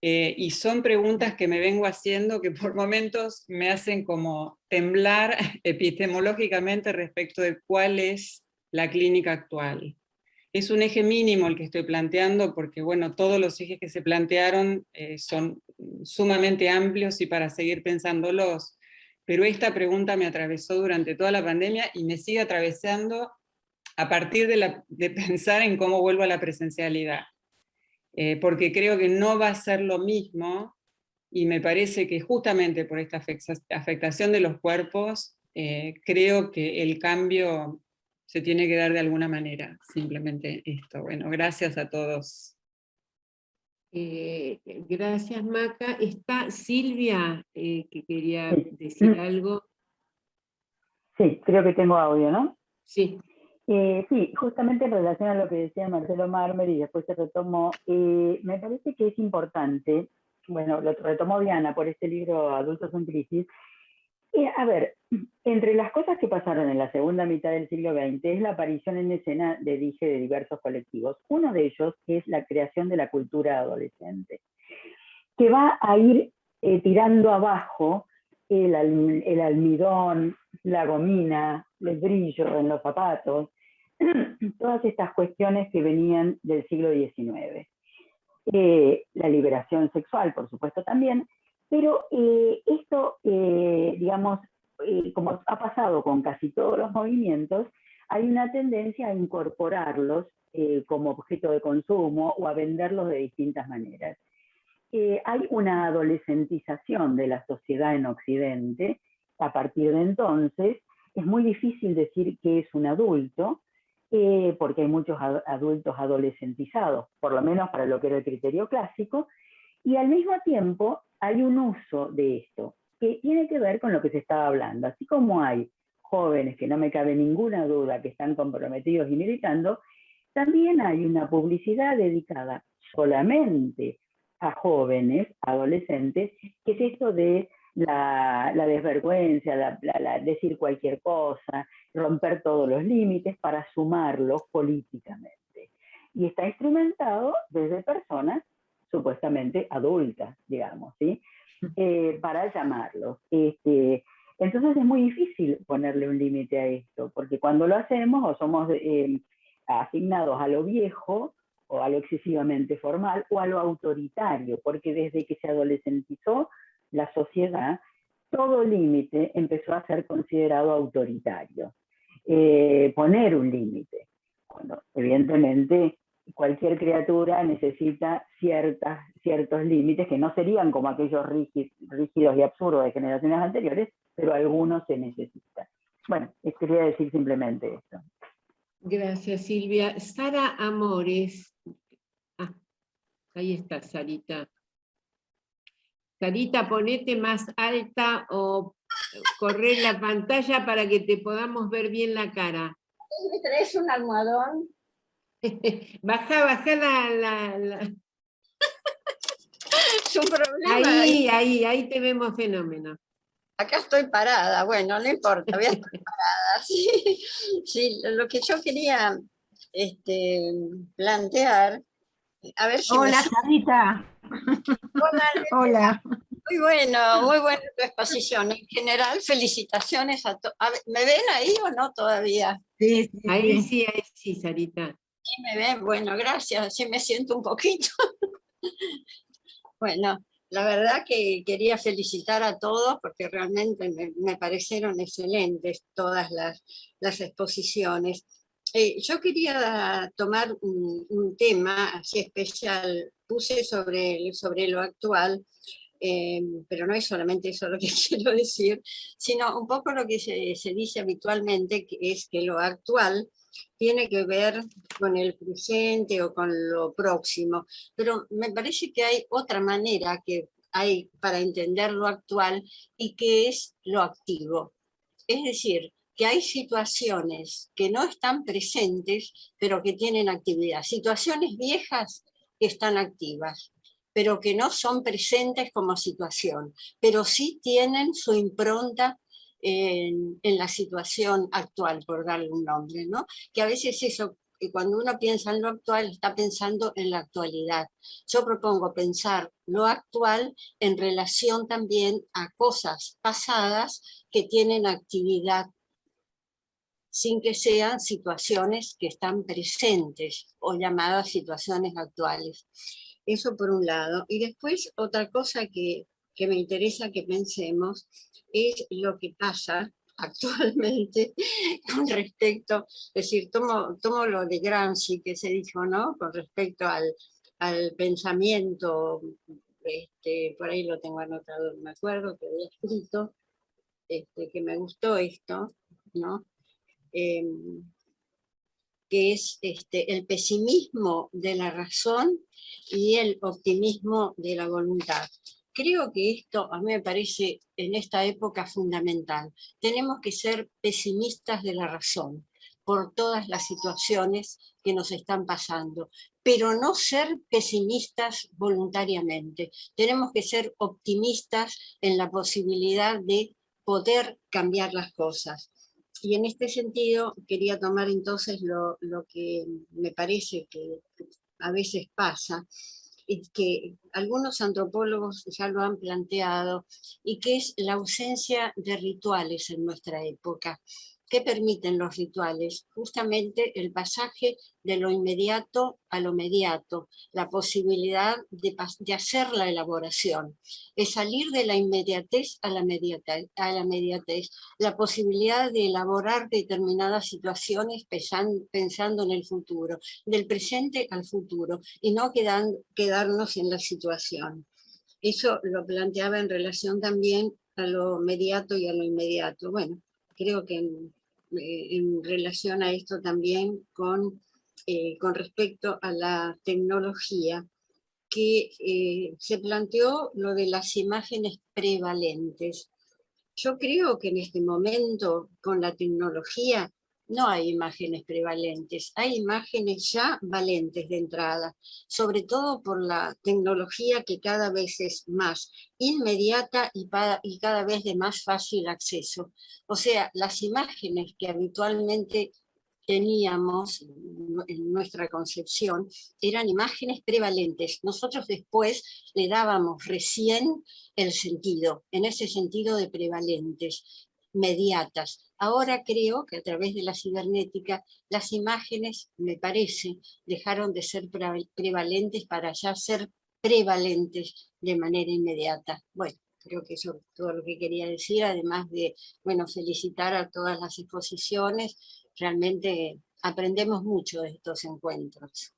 Eh, y son preguntas que me vengo haciendo que por momentos me hacen como temblar epistemológicamente respecto de cuál es la clínica actual. Es un eje mínimo el que estoy planteando porque bueno, todos los ejes que se plantearon eh, son sumamente amplios y para seguir pensándolos, pero esta pregunta me atravesó durante toda la pandemia y me sigue atravesando a partir de, pensar en cómo vuelvo a la presencialidad. Eh, porque creo que no va a ser lo mismo, y me parece que justamente por esta afectación de los cuerpos, eh, creo que el cambio se tiene que dar de alguna manera, simplemente esto. Bueno, gracias a todos. Eh, gracias Maca. Está Silvia, eh, que quería decir algo. Sí, creo que tengo audio, ¿no? Sí. Eh, sí, justamente en relación a lo que decía Marcelo Marmer y después se retomó, me parece que es importante, bueno, lo retomó Diana por este libro Adultos en Crisis, a ver, entre las cosas que pasaron en la segunda mitad del siglo XX es la aparición en escena de dije de diversos colectivos. Uno de ellos es la creación de la cultura adolescente, que va a ir eh, tirando abajo el, almidón, la gomina, el brillo en los zapatos, todas estas cuestiones que venían del siglo XIX. Eh, la liberación sexual, por supuesto, también, pero eh, esto, eh, digamos, como ha pasado con casi todos los movimientos, hay una tendencia a incorporarlos como objeto de consumo o a venderlos de distintas maneras. hay una adolescentización de la sociedad en Occidente. A partir de entonces, es muy difícil decir que es un adulto, porque hay muchos adultos adolescentizados, por lo menos para lo que era el criterio clásico, y al mismo tiempo hay un uso de esto que tiene que ver con lo que se estaba hablando. Así como hay jóvenes, que no me cabe ninguna duda, que están comprometidos y militando, también hay una publicidad dedicada solamente a jóvenes, adolescentes, que es esto de la, desvergüenza, decir cualquier cosa, romper todos los límites para sumarlos políticamente. Y está instrumentado desde personas supuestamente adultas, digamos, ¿sí? Eh, para llamarlos. Este, entonces es muy difícil ponerle un límite a esto, porque cuando lo hacemos o somos eh, asignados a lo viejo, o a lo excesivamente formal, o a lo autoritario, porque desde que se adolescentizó la sociedad, todo límite empezó a ser considerado autoritario. Eh, poner un límite. Bueno, evidentemente cualquier criatura necesita ciertas, ciertos límites que no serían como aquellos rígidos y absurdos de generaciones anteriores, pero algunos se necesitan. Bueno, quería decir simplemente esto. Gracias, Silvia. Sara Amores. Ah, ahí está, Sarita. Sarita, ponete más alta o correr la pantalla para que te podamos ver bien la cara. ¿Me traes un almohadón? baja, baja la... la, es un problema. Ahí, ahí, ahí te vemos fenómeno. Acá estoy parada, bueno, no importa, voy a estar parada. Sí, lo que yo quería este, plantear, a ver si Hola, Sarita. Hola. Hola. Muy bueno, muy buena tu exposición. En general, felicitaciones a todos. ¿Me ven ahí o no todavía? Sí, ahí sí, ahí sí, Sarita. Sí, me ven. Bueno, gracias. Sí me siento un poquito. bueno, la verdad que quería felicitar a todos porque realmente me, parecieron excelentes todas las, las exposiciones. Eh, yo quería tomar un, tema así especial, puse sobre, sobre lo actual, eh, pero no es solamente eso lo que quiero decir, sino un poco lo que se, se, dice habitualmente, que es que lo actual tiene que ver con el presente o con lo próximo, pero me parece que hay otra manera que hay para entender lo actual y que es lo activo. Es decir, que hay situaciones que no están presentes, pero que tienen actividad. Situaciones viejas que están activas pero que no son presentes como situación, pero sí tienen su impronta en, la situación actual, por darle un nombre, ¿no? Que a veces eso, que cuando uno piensa en lo actual, está pensando en la actualidad. Yo propongo pensar lo actual en relación también a cosas pasadas que tienen actividad sin que sean situaciones que están presentes o llamadas situaciones actuales. Eso por un lado. Y después otra cosa que, me interesa que pensemos es lo que pasa actualmente con respecto, es decir, tomo, tomo lo de Gramsci que se dijo, ¿no? Con respecto al, pensamiento, este, por ahí lo tengo anotado, me acuerdo que había escrito, este, que me gustó esto, ¿no? Em, es este, el pesimismo de la razón y el optimismo de la voluntad. Creo que esto a mí me parece en esta época fundamental. Tenemos que ser pesimistas de la razón por todas las situaciones que nos están pasando, pero no ser pesimistas voluntariamente. Tenemos que ser optimistas en la posibilidad de poder cambiar las cosas. Y en este sentido quería tomar entonces lo, que me parece que a veces pasa, y que algunos antropólogos ya lo han planteado, y que es la ausencia de rituales en nuestra época. ¿Qué permiten los rituales? Justamente el pasaje de lo inmediato a lo mediato, la posibilidad de, hacer la elaboración, es salir de la inmediatez a la, mediatez, a la mediatez, la posibilidad de elaborar determinadas situaciones pensando en el futuro, del presente al futuro, y no quedarnos en la situación. Eso lo planteaba en relación también a lo mediato y a lo inmediato. Bueno, creo que eh, relación a esto también con, eh, con respecto a la tecnología, que eh, se planteó lo de las imágenes prevalentes. Yo creo que en este momento, con la tecnología, no hay imágenes prevalentes, hay imágenes ya valentes de entrada, sobre todo por la tecnología que cada vez es más inmediata y, y cada vez de más fácil acceso. O sea, las imágenes que habitualmente teníamos en nuestra concepción eran imágenes prevalentes. Nosotros después le dábamos recién el sentido, en ese sentido de prevalentes, mediatas. Ahora creo que a través de la cibernética las imágenes, me parece, dejaron de ser prevalentes para ya ser prevalentes de manera inmediata. Bueno, creo que eso es todo lo que quería decir, además de bueno, felicitar a todas las exposiciones, realmente aprendemos mucho de estos encuentros.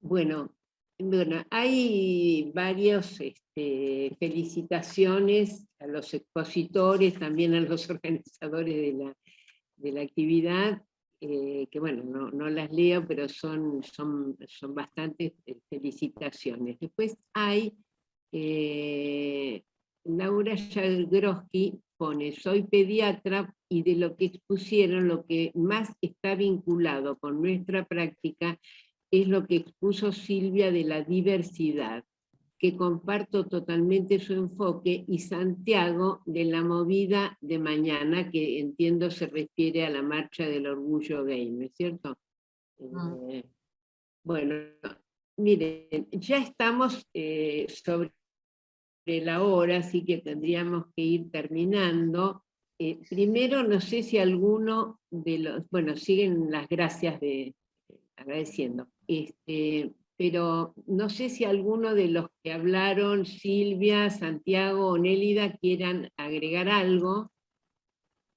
Bueno, bueno, hay varias este, felicitaciones a los expositores, también a los organizadores de la, actividad, eh, que bueno, no, las leo, pero son, son, son bastantes eh, felicitaciones. Después hay, eh, Laura Jagroski pone, soy pediatra y de lo que expusieron, lo que más está vinculado con nuestra práctica es lo que expuso Silvia de la diversidad, que comparto totalmente su enfoque, y Santiago de la movida de mañana, que entiendo se refiere a la marcha del orgullo gay, ¿no es cierto? Ah. Eh, bueno, miren, ya estamos eh, sobre la hora, así que tendríamos que ir terminando. Eh, primero, no sé si alguno de los, bueno, siguen las gracias de, agradeciendo, este, pero no sé si alguno de los que hablaron, Silvia, Santiago o Nélida, quieran agregar algo.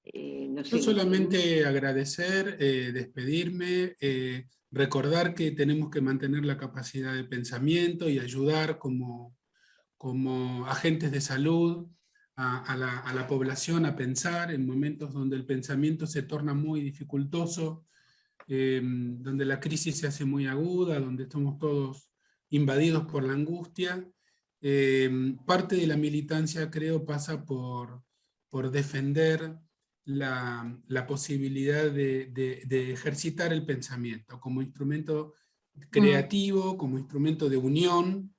Eh, Yo solamente agradecer, eh, despedirme, recordar que tenemos que mantener la capacidad de pensamiento y ayudar como, como agentes de salud a, la, población a pensar en momentos donde el pensamiento se torna muy dificultoso, em, donde la crisis se hace muy aguda, donde estamos todos invadidos por la angustia. Em, parte de la militancia creo pasa por, por defender la, posibilidad de, ejercitar el pensamiento como instrumento creativo, como instrumento de unión,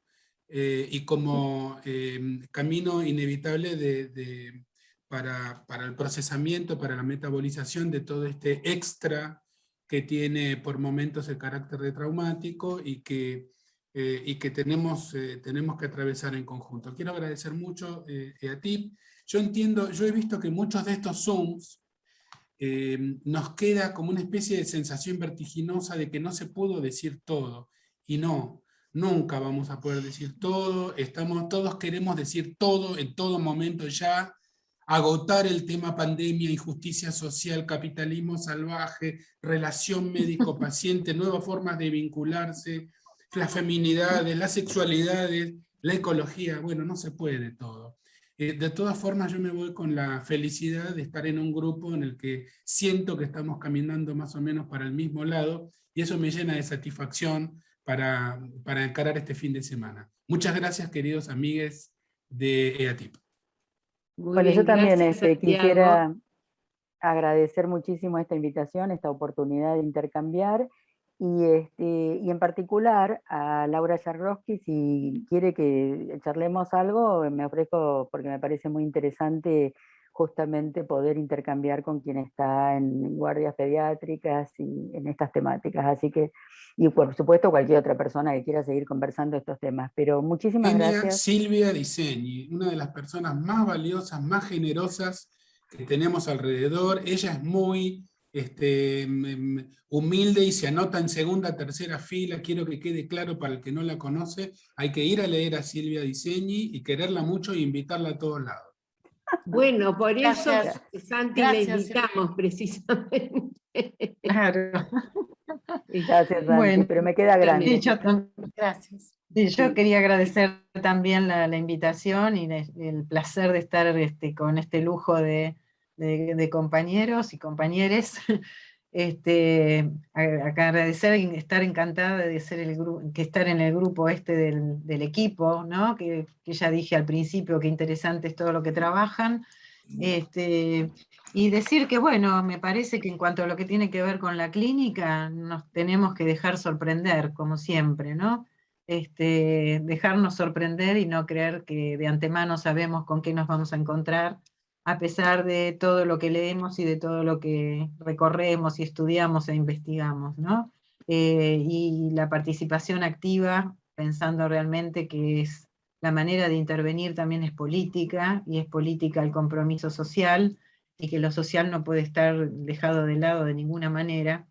eh, y como eh, camino inevitable de, para, para, el procesamiento, para la metabolización de todo este extra que tiene por momentos el carácter de traumático y que, eh, y que tenemos, tenemos que atravesar en conjunto. Quiero agradecer mucho a ti. Yo entiendo, yo he visto que muchos de estos Zooms nos queda como una especie de sensación vertiginosa de que no se pudo decir todo. Y no, nunca vamos a poder decir todo, estamos, todos queremos decir todo en todo momento ya, agotar el tema pandemia, injusticia social, capitalismo salvaje, relación médico-paciente, nuevas formas de vincularse, las feminidades, las sexualidades, la ecología, bueno, no se puede todo. Eh, de todas formas yo me voy con la felicidad de estar en un grupo en el que siento que estamos caminando más o menos para el mismo lado, y eso me llena de satisfacción, para, para encarar este fin de semana. Muchas gracias, queridos amigues de EATIP. Bueno, yo también este, quisiera agradecer muchísimo esta invitación, esta oportunidad de intercambiar, y, este, y en particular a Laura Jarrowski, si quiere que charlemos algo, me ofrezco porque me parece muy interesante justamente poder intercambiar con quien está en guardias pediátricas y en estas temáticas. Así que, y por supuesto cualquier otra persona que quiera seguir conversando estos temas. Pero muchísimas gracias. Silvia Diseñi, una de las personas más valiosas, más generosas que tenemos alrededor. Ella es muy este, humilde y se anota en segunda, tercera fila. Quiero que quede claro para el que no la conoce, hay que ir a leer a Silvia Diseñi y quererla mucho e invitarla a todos lados. Bueno, por eso Santi le invitamos precisamente. Claro. Gracias, Santi, pero me queda grande. Gracias. yo quería agradecer también la, invitación y el placer de estar este, con este lujo de, de compañeros y compañeres este, agradecer y estar encantada de ser el que estar en el grupo este del, equipo, ¿no? que, ya dije al principio que interesante es todo lo que trabajan, este, y decir que bueno, me parece que en cuanto a lo que tiene que ver con la clínica, nos tenemos que dejar sorprender, como siempre, ¿no? Este, dejarnos sorprender y no creer que de antemano sabemos con qué nos vamos a encontrar, a pesar de todo lo que leemos y de todo lo que recorremos y estudiamos e investigamos, ¿no? Eh, y la participación activa, pensando realmente que es la manera de intervenir también es política, y es política el compromiso social, y que lo social no puede estar dejado de lado de ninguna manera.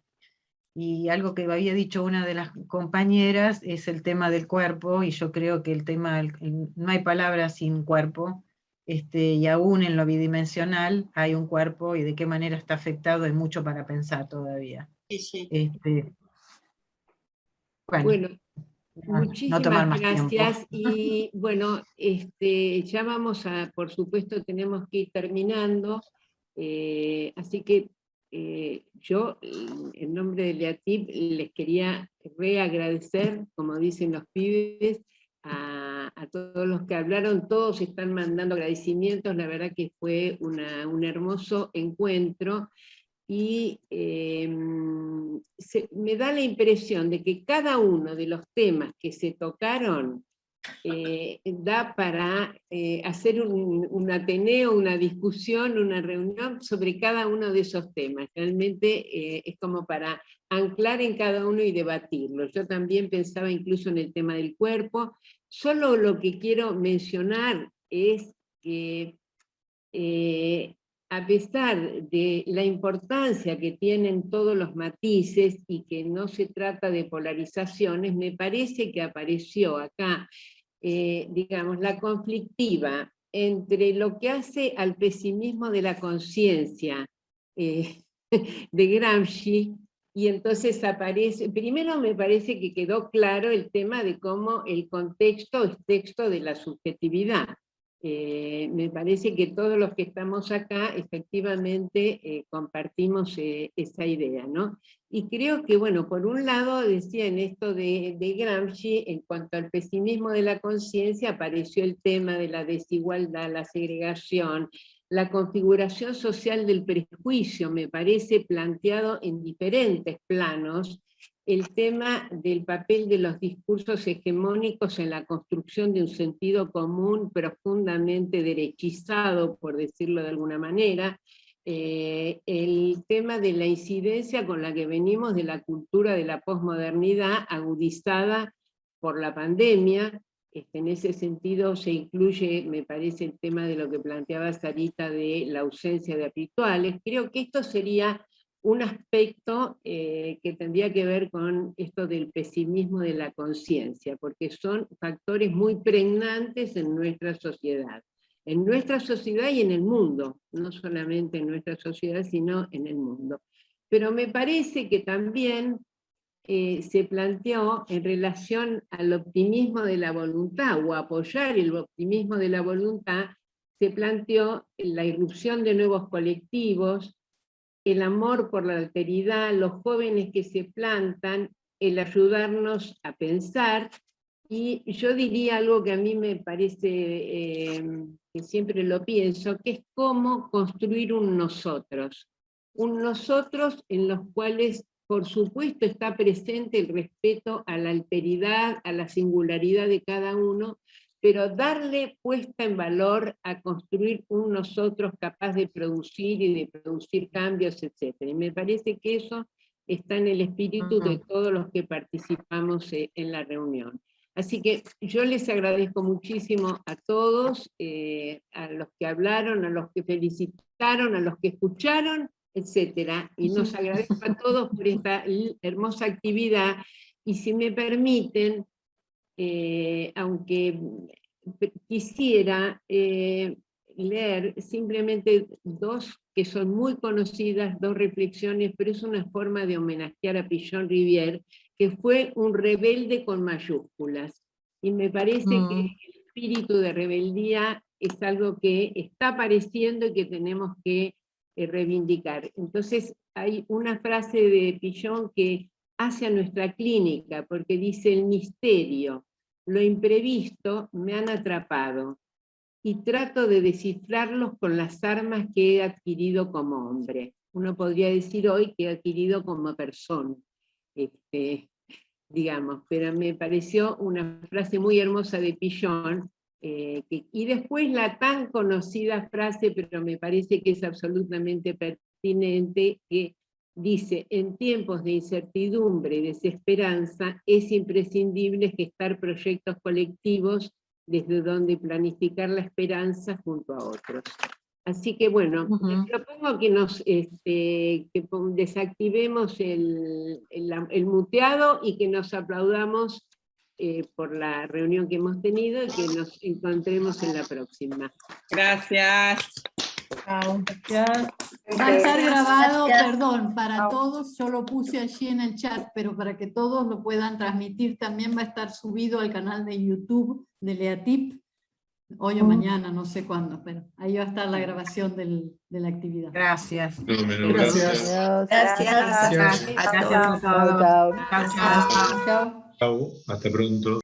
Y algo que había dicho una de las compañeras es el tema del cuerpo, y yo creo que el tema, no hay palabra sin cuerpo, este, y aún en lo bidimensional hay un cuerpo y de qué manera está afectado, hay mucho para pensar todavía. Este, bueno, muchísimas gracias. Y bueno, este, ya vamos a, por supuesto, tenemos que ir terminando, eh, así que eh, yo, en nombre de Leatip, les quería reagradecer, como dicen los pibes, a, todos los que hablaron, todos están mandando agradecimientos, la verdad que fue un hermoso encuentro, y em, me da la impresión de que cada uno de los temas que se tocaron eh, da para eh, hacer un, ateneo, una discusión, una reunión sobre cada uno de esos temas. Realmente eh, es como para anclar en cada uno y debatirlo. Yo también pensaba incluso en el tema del cuerpo, Solo lo que quiero mencionar es que eh, a pesar de la importancia que tienen todos los matices y que no se trata de polarizaciones, me parece que apareció acá, eh, digamos, la conflictiva entre lo que hace al pesimismo de la conciencia eh, de Gramsci, y entonces aparece, primero me parece que quedó claro el tema de cómo el contexto es texto de la subjetividad, eh, me parece que todos los que estamos acá efectivamente eh, compartimos eh, esa idea, ¿no? Y creo que, bueno, por un lado decía en esto de, de Gramsci, en cuanto al pesimismo de la conciencia, apareció el tema de la desigualdad, la segregación, la configuración social del prejuicio, me parece planteado en diferentes planos, el tema del papel de los discursos hegemónicos en la construcción de un sentido común profundamente derechizado, por decirlo de alguna manera, eh, el tema de la incidencia con la que venimos de la cultura de la posmodernidad agudizada por la pandemia, este, en ese sentido se incluye, me parece, el tema de lo que planteaba Sarita de la ausencia de habituales. Creo que esto sería un aspecto eh, que tendría que ver con esto del pesimismo de la conciencia, porque son factores muy pregnantes en nuestra sociedad. En nuestra sociedad y en el mundo, no solamente en nuestra sociedad, sino en el mundo. Pero me parece que también eh, se planteó en relación al optimismo de la voluntad, o apoyar el optimismo de la voluntad, se planteó la irrupción de nuevos colectivos, el amor por la alteridad, los jóvenes que se plantan, el ayudarnos a pensar, y yo diría algo que a mí me parece, eh, que siempre lo pienso, que es cómo construir un nosotros. Un nosotros en los cuales, por supuesto, está presente el respeto a la alteridad, a la singularidad de cada uno, pero darle puesta en valor a construir un nosotros capaz de producir y de producir cambios, etc. Y me parece que eso está en el espíritu de todos los que participamos eh, en la reunión. Así que yo les agradezco muchísimo a todos, eh, a los que hablaron, a los que felicitaron, a los que escucharon, etc. Y nos agradezco a todos por esta hermosa actividad. Y si me permiten, eh, aunque quisiera eh, leer simplemente dos que son muy conocidas, dos reflexiones, pero es una forma de homenajear a Pichon Rivière, que fue un rebelde con mayúsculas. Y me parece que mm. el espíritu de rebeldía es algo que está apareciendo y que tenemos que eh, reivindicar. Entonces hay una frase de Pichon que hace a nuestra clínica, porque dice el misterio, lo imprevisto me han atrapado, y trato de descifrarlos con las armas que he adquirido como hombre. Uno podría decir hoy que he adquirido como persona, este, digamos, pero me pareció una frase muy hermosa de Pillon, eh, y después la tan conocida frase, pero me parece que es absolutamente pertinente, que dice, en tiempos de incertidumbre y desesperanza es imprescindible gestar proyectos colectivos desde donde planificar la esperanza junto a otros. Así que bueno, propongo que nos este, que desactivemos el, el, muteado y que nos aplaudamos eh, por la reunión que hemos tenido y que nos encontremos en la próxima. Gracias. Va a estar grabado, perdón, para todos, yo lo puse allí en el chat, pero para que todos lo puedan transmitir, también va a estar subido al canal de YouTube de Leatip, hoy o mañana, no sé cuándo, pero ahí va a estar la grabación del, de la actividad. Gracias. Gracias. Gracias. Gracias. Gracias. Chao. Hasta pronto.